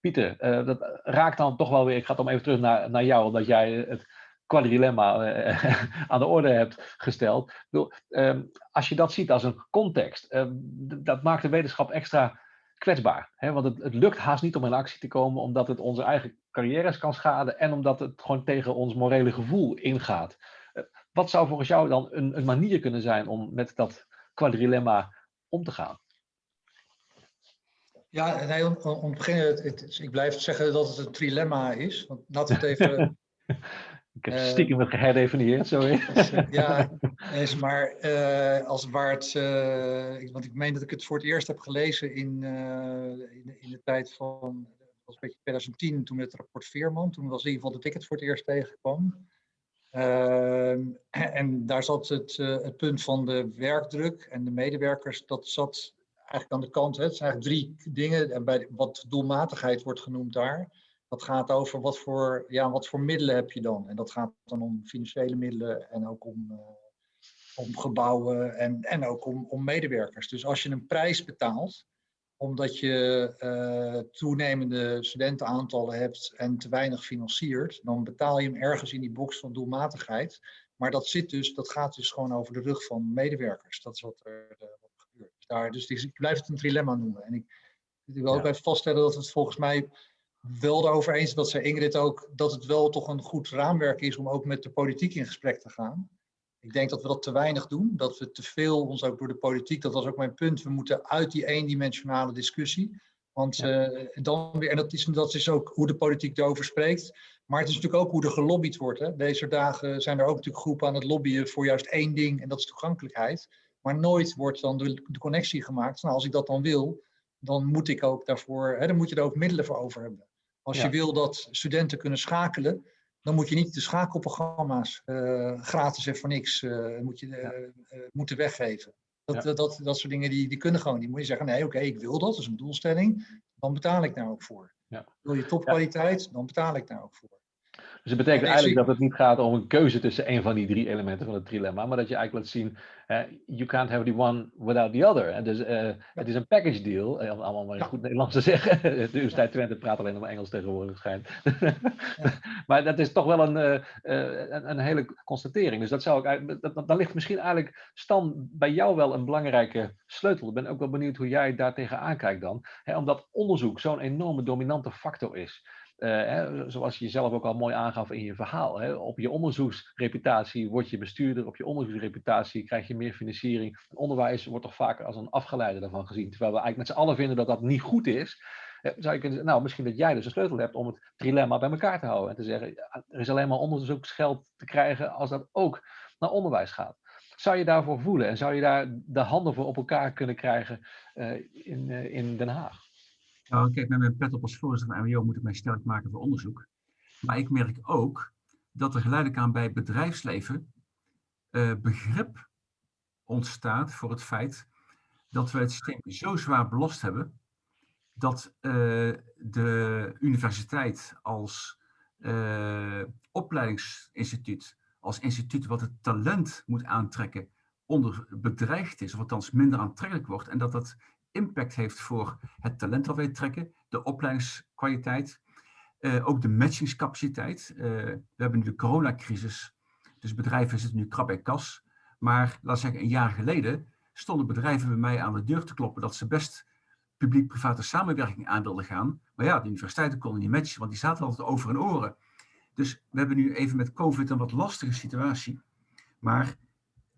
Pieter, uh, dat raakt dan toch wel weer, ik ga dan even terug naar, naar jou, omdat jij het quadrilemma uh, aan de orde hebt gesteld. Ik bedoel, um, als je dat ziet als een context, uh, dat maakt de wetenschap extra kwetsbaar. Hè? Want het, het, lukt haast niet om in actie te komen, omdat het onze eigen carrières kan schaden en omdat het gewoon tegen ons morele gevoel ingaat. wat zou volgens jou dan een, een manier kunnen zijn om met dat quadrilemma om te gaan? Ja, nee, om, om te beginnen, het, het, ik blijf zeggen dat het een trilemma is. Want laten we het even... ik heb stiekem het geherdefinieerd, sorry. ja, is maar uh, als waar het... Uh, want ik meen dat ik het voor het eerst heb gelezen in, uh, in, in, de tijd van... Was een beetje 2010, toen het rapport Veerman. Toen was in ieder geval dat ik het voor het eerst tegenkwam. Ehm, en daar zat het, het punt van de werkdruk en de medewerkers, dat zat eigenlijk aan de kant. Hè. Het zijn eigenlijk drie dingen. En bij wat doelmatigheid wordt genoemd daar. Dat gaat over wat voor, ja, wat voor middelen heb je dan. En dat gaat dan om financiële middelen en ook om, uh, om gebouwen en, en ook om, om medewerkers. Dus als je een prijs betaalt, omdat je uh, toenemende studentenaantallen hebt en te weinig financiert, dan betaal je hem ergens in die box van doelmatigheid. Maar dat, zit dus, dat gaat dus gewoon over de rug van medewerkers. Dat is wat er, uh, daar. Dus ik blijf het een trilemma noemen. En ik, ik wil ook even vaststellen dat het volgens mij wel erover eens dat zei Ingrid ook, dat het wel toch een goed raamwerk is om ook met de politiek in gesprek te gaan. Ik denk dat we dat te weinig doen, dat we te veel ons ook door de politiek, dat was ook mijn punt, we moeten uit die eendimensionale discussie. Want ja. uh, dan weer, en dat is, dat is ook hoe de politiek erover spreekt, maar het is natuurlijk ook hoe er gelobbyd wordt. Hè. Deze dagen zijn er ook natuurlijk groepen aan het lobbyen voor juist één ding en dat is toegankelijkheid. Maar nooit wordt dan de, de connectie gemaakt. Nou, als ik dat dan wil, dan moet ik ook daarvoor, hè, dan moet je er ook middelen voor over hebben. Als ja. je wil dat studenten kunnen schakelen, dan moet je niet de schakelprogramma's uh, gratis en voor niks uh, moet je, uh, moeten weggeven. Dat, ja. dat, dat, dat, soort dingen die, die kunnen gewoon. Die moet je zeggen, nee oké, okay, ik wil dat, dat is een doelstelling. Dan betaal ik daar ook voor. Ja. Wil je topkwaliteit, dan betaal ik daar ook voor. Dus het betekent eigenlijk dat het niet gaat om een keuze tussen een van die drie elementen van het trilemma, maar dat je eigenlijk laat zien, uh, you can't have the one without the other. En dus uh, het is een package deal, om allemaal maar in goed Nederlands te zeggen. De Universiteit Twente praat alleen nog maar Engels tegenwoordig, schijnt. maar dat is toch wel een, uh, een, een, hele constatering. Dus dat zou ik eigenlijk, dat, daar ligt misschien eigenlijk, Stan, bij jou wel een belangrijke sleutel. Ik ben ook wel benieuwd hoe jij daar tegenaan kijkt dan. Hè, omdat onderzoek zo'n enorme dominante factor is. Hè, zoals je jezelf ook al mooi aangaf in je verhaal. Hè, op je onderzoeksreputatie word je bestuurder, op je onderzoeksreputatie krijg je meer financiering. Onderwijs wordt toch vaker als een afgeleide daarvan gezien. Terwijl we eigenlijk met z'n allen vinden dat dat niet goed is. Uh, zou je kunnen nou, misschien dat jij dus een sleutel hebt om het trilemma bij elkaar te houden. En te zeggen, er is alleen maar onderzoeksgeld te krijgen als dat ook naar onderwijs gaat. Zou je daarvoor voelen en zou je daar de handen voor op elkaar kunnen krijgen uh, in, in Den Haag? Nou, kijk, met mijn pet op als voorzitter van MWO moet ik mij sterk maken voor onderzoek. Maar ik merk ook dat er geleidelijk aan bij bedrijfsleven uh, begrip ontstaat voor het feit dat we het systeem zo zwaar belast hebben, dat uh, de universiteit als uh, opleidingsinstituut, als instituut wat het talent moet aantrekken, onder bedreigd is, of althans minder aantrekkelijk wordt, en dat dat impact heeft voor het talent dat wij trekken, de opleidingskwaliteit, uh, ook de matchingscapaciteit. Uh, we hebben nu de coronacrisis, dus bedrijven zitten nu krap bij kas. Maar laat zeggen, een jaar geleden stonden bedrijven bij mij aan de deur te kloppen dat ze best publiek-private samenwerking aan wilden gaan. Maar ja, de universiteiten konden niet matchen, want die zaten altijd over en oren. Dus we hebben nu even met COVID een wat lastige situatie. Maar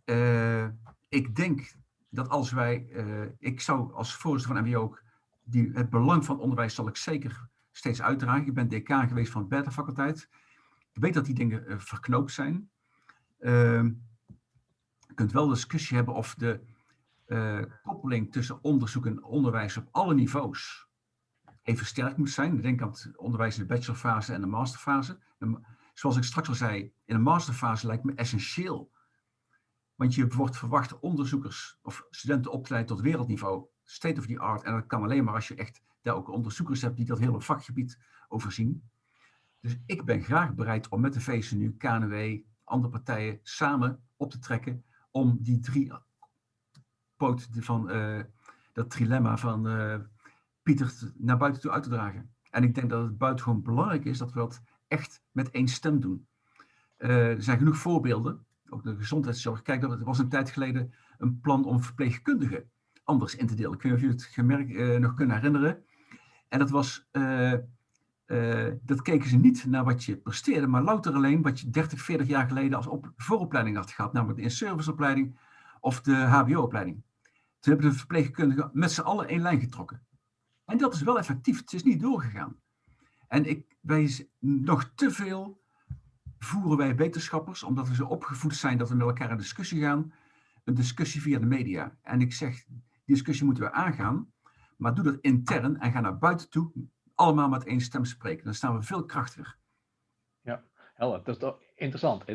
uh, ik denk dat als wij, uh, ik zou als voorzitter van MBO ook, die, het belang van onderwijs zal ik zeker steeds uitdragen. Ik ben decaan geweest van de Beta faculteit. Ik weet dat die dingen uh, verknoopt zijn. Uh, je kunt wel discussie hebben of de uh, koppeling tussen onderzoek en onderwijs op alle niveaus even versterkt moet zijn. Denk aan het onderwijs in de bachelorfase en de masterfase. Zoals ik straks al zei, in de masterfase lijkt me essentieel. Want je wordt verwacht onderzoekers of studenten op te leiden tot wereldniveau, state of the art. En dat kan alleen maar als je echt daar ook onderzoekers hebt die dat hele vakgebied overzien. Dus ik ben graag bereid om met de VCNU, KNW, andere partijen samen op te trekken om die drie poten van uh, dat trilemma van uh, Pieter naar buiten toe uit te dragen. En ik denk dat het buitengewoon belangrijk is dat we dat echt met één stem doen. Uh, er zijn genoeg voorbeelden, ook de gezondheidszorg. Kijk, er was een tijd geleden een plan om verpleegkundigen anders in te delen. Ik weet niet of jullie het gemerkt, nog kunnen herinneren. En dat was uh, dat keken ze niet naar wat je presteerde, maar louter alleen wat je 30, 40 jaar geleden als op, vooropleiding had gehad, namelijk de in-serviceopleiding of de HBO-opleiding. Toen hebben de verpleegkundigen met z'n allen één lijn getrokken. En dat is wel effectief, het is niet doorgegaan. En ik, wij nog te veel voeren wij wetenschappers, omdat we zo opgevoed zijn dat we met elkaar in discussie gaan, een discussie via de media. En ik zeg, die discussie moeten we aangaan, maar doe dat intern en ga naar buiten toe allemaal met één stem spreken. Dan staan we veel krachtiger. Helder. Dat is toch interessant.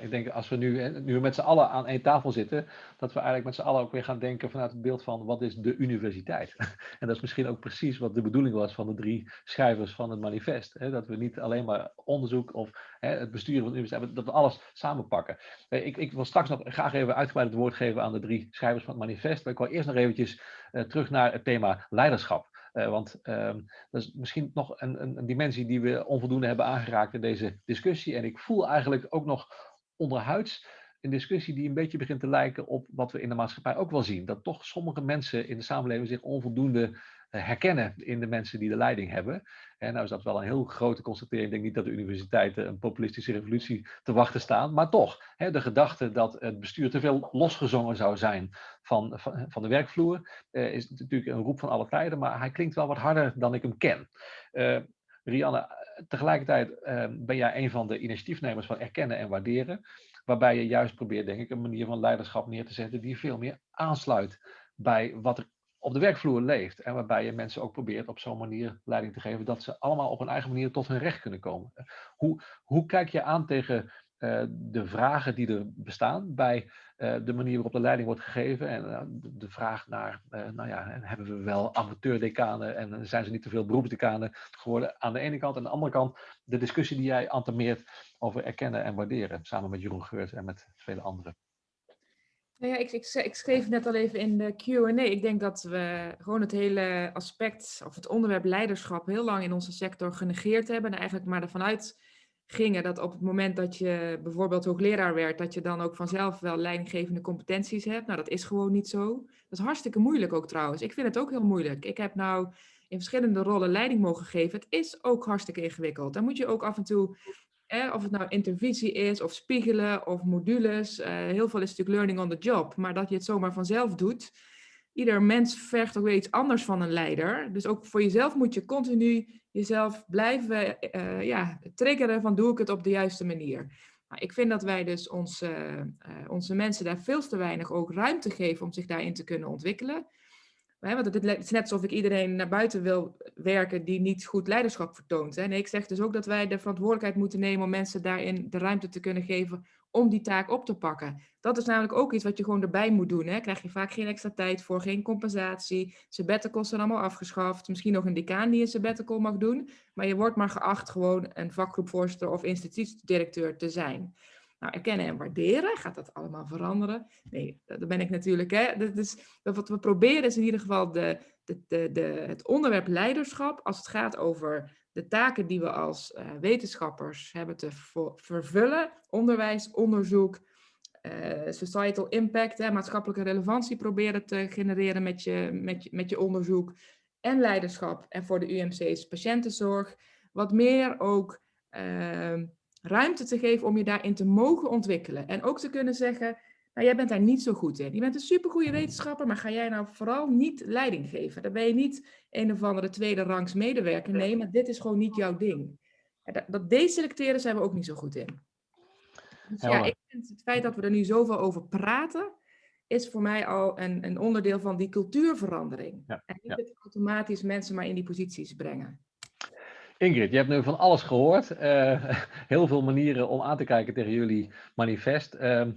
Ik denk als we nu, nu met z'n allen aan één tafel zitten, dat we eigenlijk met z'n allen ook weer gaan denken vanuit het beeld van wat is de universiteit. En dat is misschien ook precies wat de bedoeling was van de drie schrijvers van het manifest. Dat we niet alleen maar onderzoek of het besturen van de universiteit, dat we alles samenpakken. Ik, ik wil straks nog graag even uitgebreid het woord geven aan de drie schrijvers van het manifest. Maar ik wil eerst nog eventjes eh, terug naar het thema leiderschap. Uh, want um, dat is misschien nog een, een, een, dimensie die we onvoldoende hebben aangeraakt in deze discussie. En ik voel eigenlijk ook nog onderhuids een discussie die een beetje begint te lijken op wat we in de maatschappij ook wel zien. Dat toch sommige mensen in de samenleving zich onvoldoende eh, herkennen in de mensen die de leiding hebben. En nou is dat wel een heel grote constatering. Ik denk niet dat de universiteiten een populistische revolutie te wachten staan. Maar toch, hè, de gedachte dat het bestuur te veel losgezongen zou zijn van, van, de werkvloer, eh, is natuurlijk een roep van alle tijden. Maar hij klinkt wel wat harder dan ik hem ken. Uh, Rianne, tegelijkertijd uh, ben jij een van de initiatiefnemers van erkennen en waarderen. Waarbij je juist probeert, denk ik, een manier van leiderschap neer te zetten die veel meer aansluit bij wat er op de werkvloer leeft. En waarbij je mensen ook probeert op zo'n manier leiding te geven dat ze allemaal op hun eigen manier tot hun recht kunnen komen. Hoe, hoe kijk je aan tegen uh, de vragen die er bestaan bij uh, de manier waarop de leiding wordt gegeven en de, vraag naar, nou ja, hebben we wel amateurdecanen en zijn ze niet te veel beroepsdecanen geworden aan de ene kant en aan de andere kant de discussie die jij antameert over erkennen en waarderen samen met Jeroen Geurt en met vele anderen. Nou ja, ik, ik, ik, schreef net al even in de Q&A. Ik denk dat we gewoon het hele aspect of het onderwerp leiderschap heel lang in onze sector genegeerd hebben. En eigenlijk maar ervan uit gingen dat op het moment dat je bijvoorbeeld hoogleraar werd, dat je dan ook vanzelf wel leidinggevende competenties hebt. Nou, dat is gewoon niet zo. Dat is hartstikke moeilijk ook trouwens. Ik vind het ook heel moeilijk. Ik heb nou in verschillende rollen leiding mogen geven. Het is ook hartstikke ingewikkeld. Dan moet je ook af en toe of het nou intervisie is, of spiegelen, of modules. Uh, heel veel is natuurlijk learning on the job. Maar dat je het zomaar vanzelf doet. Ieder mens vergt ook weer iets anders van een leider. Dus ook voor jezelf moet je continu jezelf blijven uh, ja, triggeren van doe ik het op de juiste manier. Nou, ik vind dat wij dus onze, uh, onze mensen daar veel te weinig ook ruimte geven om zich daarin te kunnen ontwikkelen. Want het is net alsof ik iedereen naar buiten wil werken die niet goed leiderschap vertoont. Nee, ik zeg dus ook dat wij de verantwoordelijkheid moeten nemen om mensen daarin de ruimte te kunnen geven om die taak op te pakken. Dat is namelijk ook iets wat je gewoon erbij moet doen. Hè. Krijg je vaak geen extra tijd voor, geen compensatie. Sabbaticals zijn allemaal afgeschaft. Misschien nog een decaan die een sabbatical mag doen. Maar je wordt maar geacht gewoon een vakgroepvoorzitter of instituutsdirecteur te zijn. Nou, erkennen en waarderen, gaat dat allemaal veranderen? Nee, dat ben ik natuurlijk. Hè. Dat is, wat we proberen is in ieder geval de, de, de, het onderwerp leiderschap, als het gaat over de taken die we als uh, wetenschappers hebben te vervullen, onderwijs, onderzoek, uh, societal impact, hè, maatschappelijke relevantie proberen te genereren met je, met, met je onderzoek, en leiderschap en voor de UMC's patiëntenzorg, wat meer ook uh, ruimte te geven om je daarin te mogen ontwikkelen. En ook te kunnen zeggen, nou, jij bent daar niet zo goed in. Je bent een supergoeie wetenschapper, maar ga jij nou vooral niet leiding geven? Dan ben je niet een of andere tweede rangs medewerker. Nee, maar dit is gewoon niet jouw ding. Dat, dat deselecteren zijn we ook niet zo goed in. Dus ja, ik vind het feit dat we er nu zoveel over praten, is voor mij al een, een onderdeel van die cultuurverandering. Ja, En niet ja. het automatisch mensen maar in die posities brengen. Ingrid, je hebt nu van alles gehoord. eh, heel veel manieren om aan te kijken tegen jullie manifest. Ehm,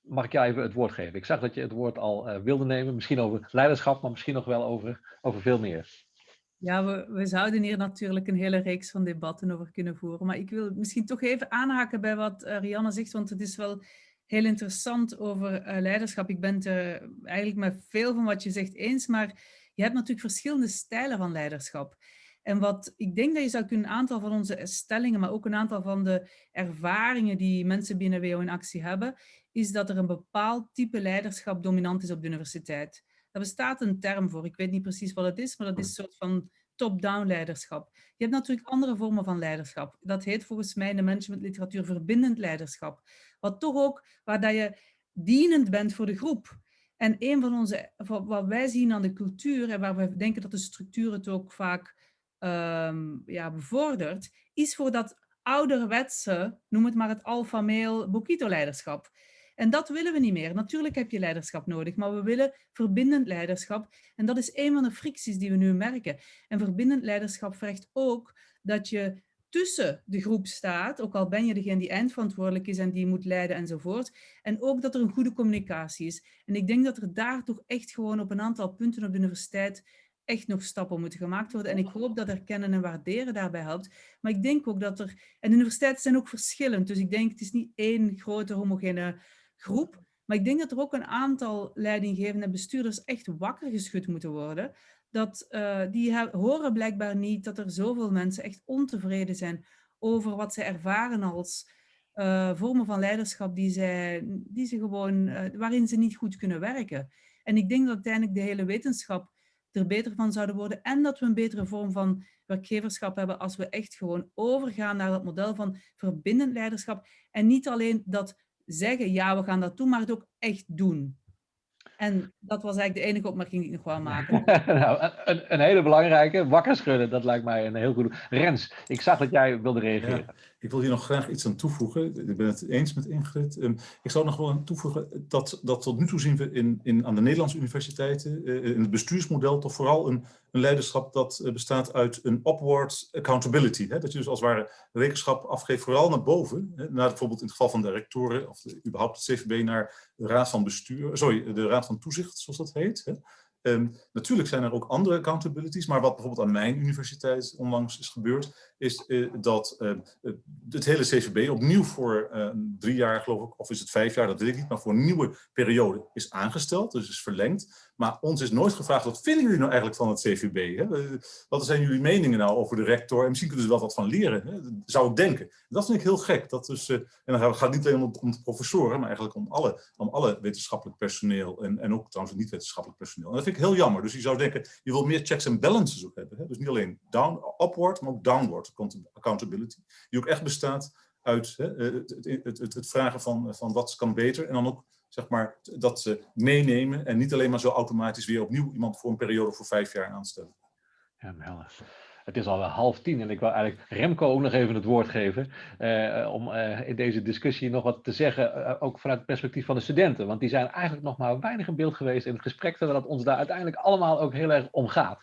mag ik jou even het woord geven? Ik zag dat je het woord al eh, wilde nemen. Misschien over leiderschap, maar misschien nog wel over, over veel meer. Ja, we, we zouden hier natuurlijk een hele reeks van debatten over kunnen voeren. Maar ik wil misschien toch even aanhaken bij wat eh, Rianne zegt, want het is wel heel interessant over leiderschap. Ik ben het eigenlijk met veel van wat je zegt eens, maar je hebt natuurlijk verschillende stijlen van leiderschap. En wat ik denk dat je zou kunnen, een aantal van onze stellingen, maar ook een aantal van de ervaringen die mensen binnen WO in actie hebben, is dat er een bepaald type leiderschap dominant is op de universiteit. Daar bestaat een term voor. Ik weet niet precies wat het is, maar dat is een soort van top-down leiderschap. Je hebt natuurlijk andere vormen van leiderschap. Dat heet volgens mij in de managementliteratuur verbindend leiderschap. Wat toch ook, waar dat je dienend bent voor de groep. En een van onze, wat wij zien aan de cultuur en waar we denken dat de structuur het ook vaak ehm, ja, bevordert, is voor dat ouderwetse, noem het maar het alpha-mail Bokito-leiderschap. En dat willen we niet meer. Natuurlijk heb je leiderschap nodig, maar we willen verbindend leiderschap. En dat is een van de fricties die we nu merken. En verbindend leiderschap vergt ook dat je tussen de groep staat, ook al ben je degene die eindverantwoordelijk is en die moet leiden enzovoort. En ook dat er een goede communicatie is. En ik denk dat er daar toch echt gewoon op een aantal punten op de universiteit echt nog stappen moeten gemaakt worden. En ik hoop dat erkennen en waarderen daarbij helpt. Maar ik denk ook dat er... En de universiteiten zijn ook verschillend. Dus ik denk, het is niet één grote homogene groep. Maar ik denk dat er ook een aantal leidinggevende en bestuurders echt wakker geschud moeten worden. Dat, uh, die horen blijkbaar niet dat er zoveel mensen echt ontevreden zijn over wat ze ervaren als uh, vormen van leiderschap die, zij, die ze gewoon, uh, waarin ze niet goed kunnen werken. En ik denk dat uiteindelijk de hele wetenschap er beter van zouden worden en dat we een betere vorm van werkgeverschap hebben als we echt gewoon overgaan naar dat model van verbindend leiderschap en niet alleen dat zeggen, ja, we gaan dat doen, maar het ook echt doen. En dat was eigenlijk de enige opmerking die ik nog wou maken. nou, een, een, hele belangrijke, wakker schudden, dat lijkt mij een heel goed. Rens, ik zag dat jij wilde reageren. Ja, ik wil hier nog graag iets aan toevoegen. Ik ben het eens met Ingrid. Um, ik zou nog wel aan toevoegen dat, dat tot nu toe zien we in, in, aan de Nederlandse universiteiten, uh, in het bestuursmodel, toch vooral een, een leiderschap dat uh, bestaat uit een upward accountability. Hè? Dat je dus als het ware rekenschap afgeeft, vooral naar boven. Hè? Naar bijvoorbeeld in het geval van de rectoren, of de, überhaupt het CVB, naar de Raad van Bestuur, sorry, de Raad van Toezicht, zoals dat heet. Hè? Um, natuurlijk zijn er ook andere accountabilities, maar wat bijvoorbeeld aan mijn universiteit onlangs is gebeurd, is uh, dat uh, het hele CVB opnieuw voor drie jaar, geloof ik, of is het vijf jaar, dat weet ik niet, maar voor een nieuwe periode is aangesteld, dus is verlengd. Maar ons is nooit gevraagd, wat vinden jullie nou eigenlijk van het CVB? Hè? Wat zijn jullie meningen nou over de rector? En misschien kunnen ze wel wat van leren, hè? zou ik denken. Dat vind ik heel gek. Dat dus, en dan gaat het niet alleen om, de professoren, maar eigenlijk om alle, om alle wetenschappelijk personeel en, en ook trouwens niet wetenschappelijk personeel. En dat vind ik heel jammer. Dus je zou denken, je wil meer checks en balances ook hebben. Hè? Dus niet alleen down, upward, maar ook downward accountability. Die ook echt bestaat uit hè, het, het, het, het, vragen van, van wat kan beter. En dan ook zeg maar, dat ze meenemen en niet alleen maar zo automatisch weer opnieuw iemand voor een periode voor vijf jaar aanstellen. Ja. Het is al half tien en ik wil eigenlijk Remco ook nog even het woord geven. Uh, om uh, in deze discussie nog wat te zeggen, ook vanuit het perspectief van de studenten. Want die zijn eigenlijk nog maar weinig in beeld geweest in het gesprek, terwijl het ons daar uiteindelijk allemaal ook heel erg om gaat.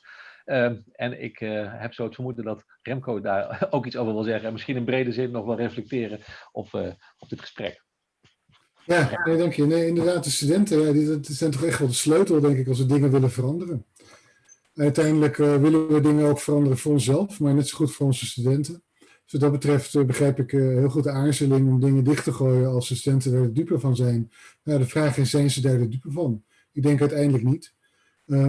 En ik heb zo het vermoeden dat Remco daar ook iets over wil zeggen. En misschien in brede zin nog wel reflecteren op, op dit gesprek. Ja, nee, dank je. Nee, inderdaad, de studenten die zijn toch echt wel de sleutel, denk ik, als we dingen willen veranderen. Uiteindelijk uh, willen we dingen ook veranderen voor onszelf, maar net zo goed voor onze studenten. Dus wat dat betreft begrijp ik heel goed de aarzeling om dingen dicht te gooien als de studenten er de dupe van zijn. Nou, de vraag is, zijn ze daar de dupe van? Ik denk uiteindelijk niet.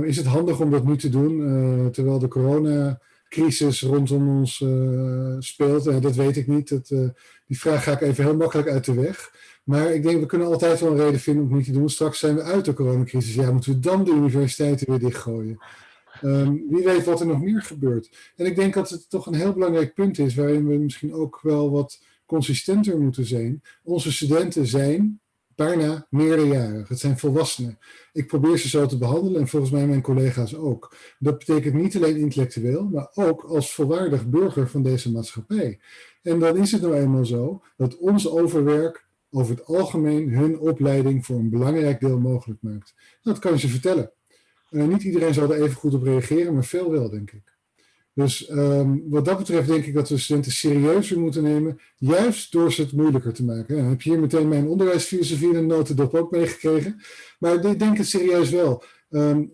Is het handig om dat nu te doen, terwijl de coronacrisis rondom ons speelt? dat weet ik niet. Dat, die vraag ga ik even heel makkelijk uit de weg. Maar ik denk, we kunnen altijd wel een reden vinden om het niet te doen. Straks zijn we uit de coronacrisis. Ja, moeten we dan de universiteiten weer dichtgooien? Um, wie weet wat er nog meer gebeurt. En ik denk dat het toch een heel belangrijk punt is, waarin we misschien ook wel wat consistenter moeten zijn. Onze studenten zijn bijna meerderjarig. Het zijn volwassenen. Ik probeer ze zo te behandelen en volgens mij mijn collega's ook. Dat betekent niet alleen intellectueel, maar ook als volwaardig burger van deze maatschappij. En dan is het nou eenmaal zo dat ons overwerk over het algemeen hun opleiding voor een belangrijk deel mogelijk maakt. Dat kan je ze vertellen. Uh, niet iedereen zal er even goed op reageren, maar veel wel, denk ik. Dus um, wat dat betreft denk ik dat we studenten serieuzer moeten nemen, juist door ze het moeilijker te maken. Dan heb je hier meteen mijn onderwijsfilosofie in een notendop ook meegekregen. Maar ik denk het serieus wel. Um,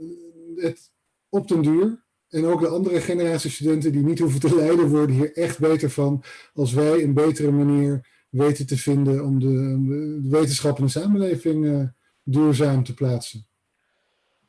het, op den duur, en ook de andere generatie studenten die niet hoeven te lijden, worden hier echt beter van als wij een betere manier weten te vinden om de, de wetenschap in de samenleving uh, duurzaam te plaatsen.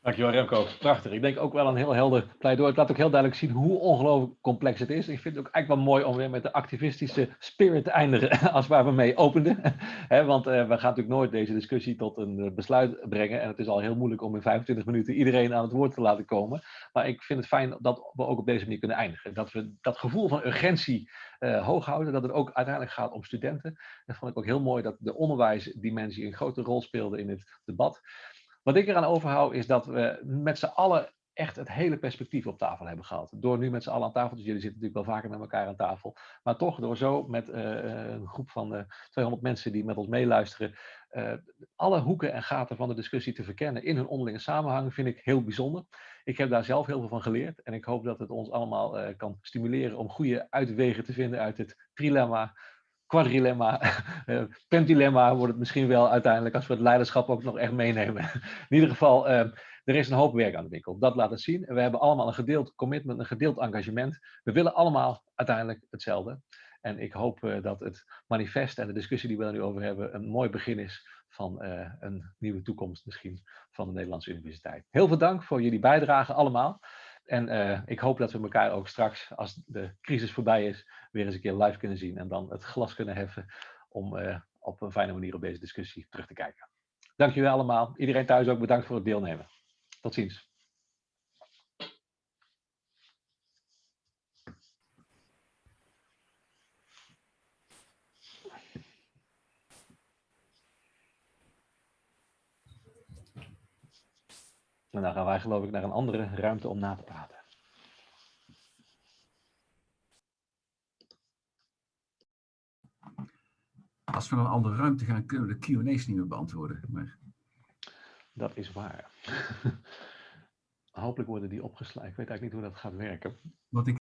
Dankjewel Remco, prachtig. Ik denk ook wel een heel helder pleidooi. Het laat ook heel duidelijk zien hoe ongelooflijk complex het is. Ik vind het ook eigenlijk wel mooi om weer met de activistische spirit te eindigen als waar we mee openden. want uh, we gaan natuurlijk nooit deze discussie tot een besluit brengen. En het is al heel moeilijk om in 25 minuten iedereen aan het woord te laten komen. Maar ik vind het fijn dat we ook op deze manier kunnen eindigen. Dat we dat gevoel van urgentie uh, hoog houden. Dat het ook uiteindelijk gaat om studenten. Dat vond ik ook heel mooi dat de onderwijsdimensie een grote rol speelde in het debat. Wat ik eraan overhoud is dat we met z'n allen echt het hele perspectief op tafel hebben gehad. Door nu met z'n allen aan tafel, dus jullie zitten natuurlijk wel vaker met elkaar aan tafel, maar toch door zo met uh, een groep van uh, 200 mensen die met ons meeluisteren, uh, alle hoeken en gaten van de discussie te verkennen in hun onderlinge samenhang, vind ik heel bijzonder. Ik heb daar zelf heel veel van geleerd en ik hoop dat het ons allemaal kan stimuleren om goede uitwegen te vinden uit het trilemma quadrilemma, uh, pentilemma wordt het misschien wel uiteindelijk als we het leiderschap ook nog echt meenemen. In ieder geval, uh, er is een hoop werk aan de winkel. Dat laat het zien. En we hebben allemaal een gedeeld commitment, een gedeeld engagement. We willen allemaal uiteindelijk hetzelfde. En ik hoop uh, dat het manifest en de discussie die we er nu over hebben een mooi begin is van een nieuwe toekomst misschien van de Nederlandse Universiteit. Heel veel dank voor jullie bijdrage allemaal. En uh, ik hoop dat we elkaar ook straks, als de crisis voorbij is, weer eens een keer live kunnen zien en dan het glas kunnen heffen om uh, op een fijne manier op deze discussie terug te kijken. Dank jullie allemaal. Iedereen thuis ook bedankt voor het deelnemen. Tot ziens. En dan gaan wij geloof ik naar een andere ruimte om na te praten. Als we naar een andere ruimte gaan, kunnen we de Q&A's niet meer beantwoorden. Maar... Dat is waar. Hopelijk worden die opgeslagen. Ik weet eigenlijk niet hoe dat gaat werken. Want ik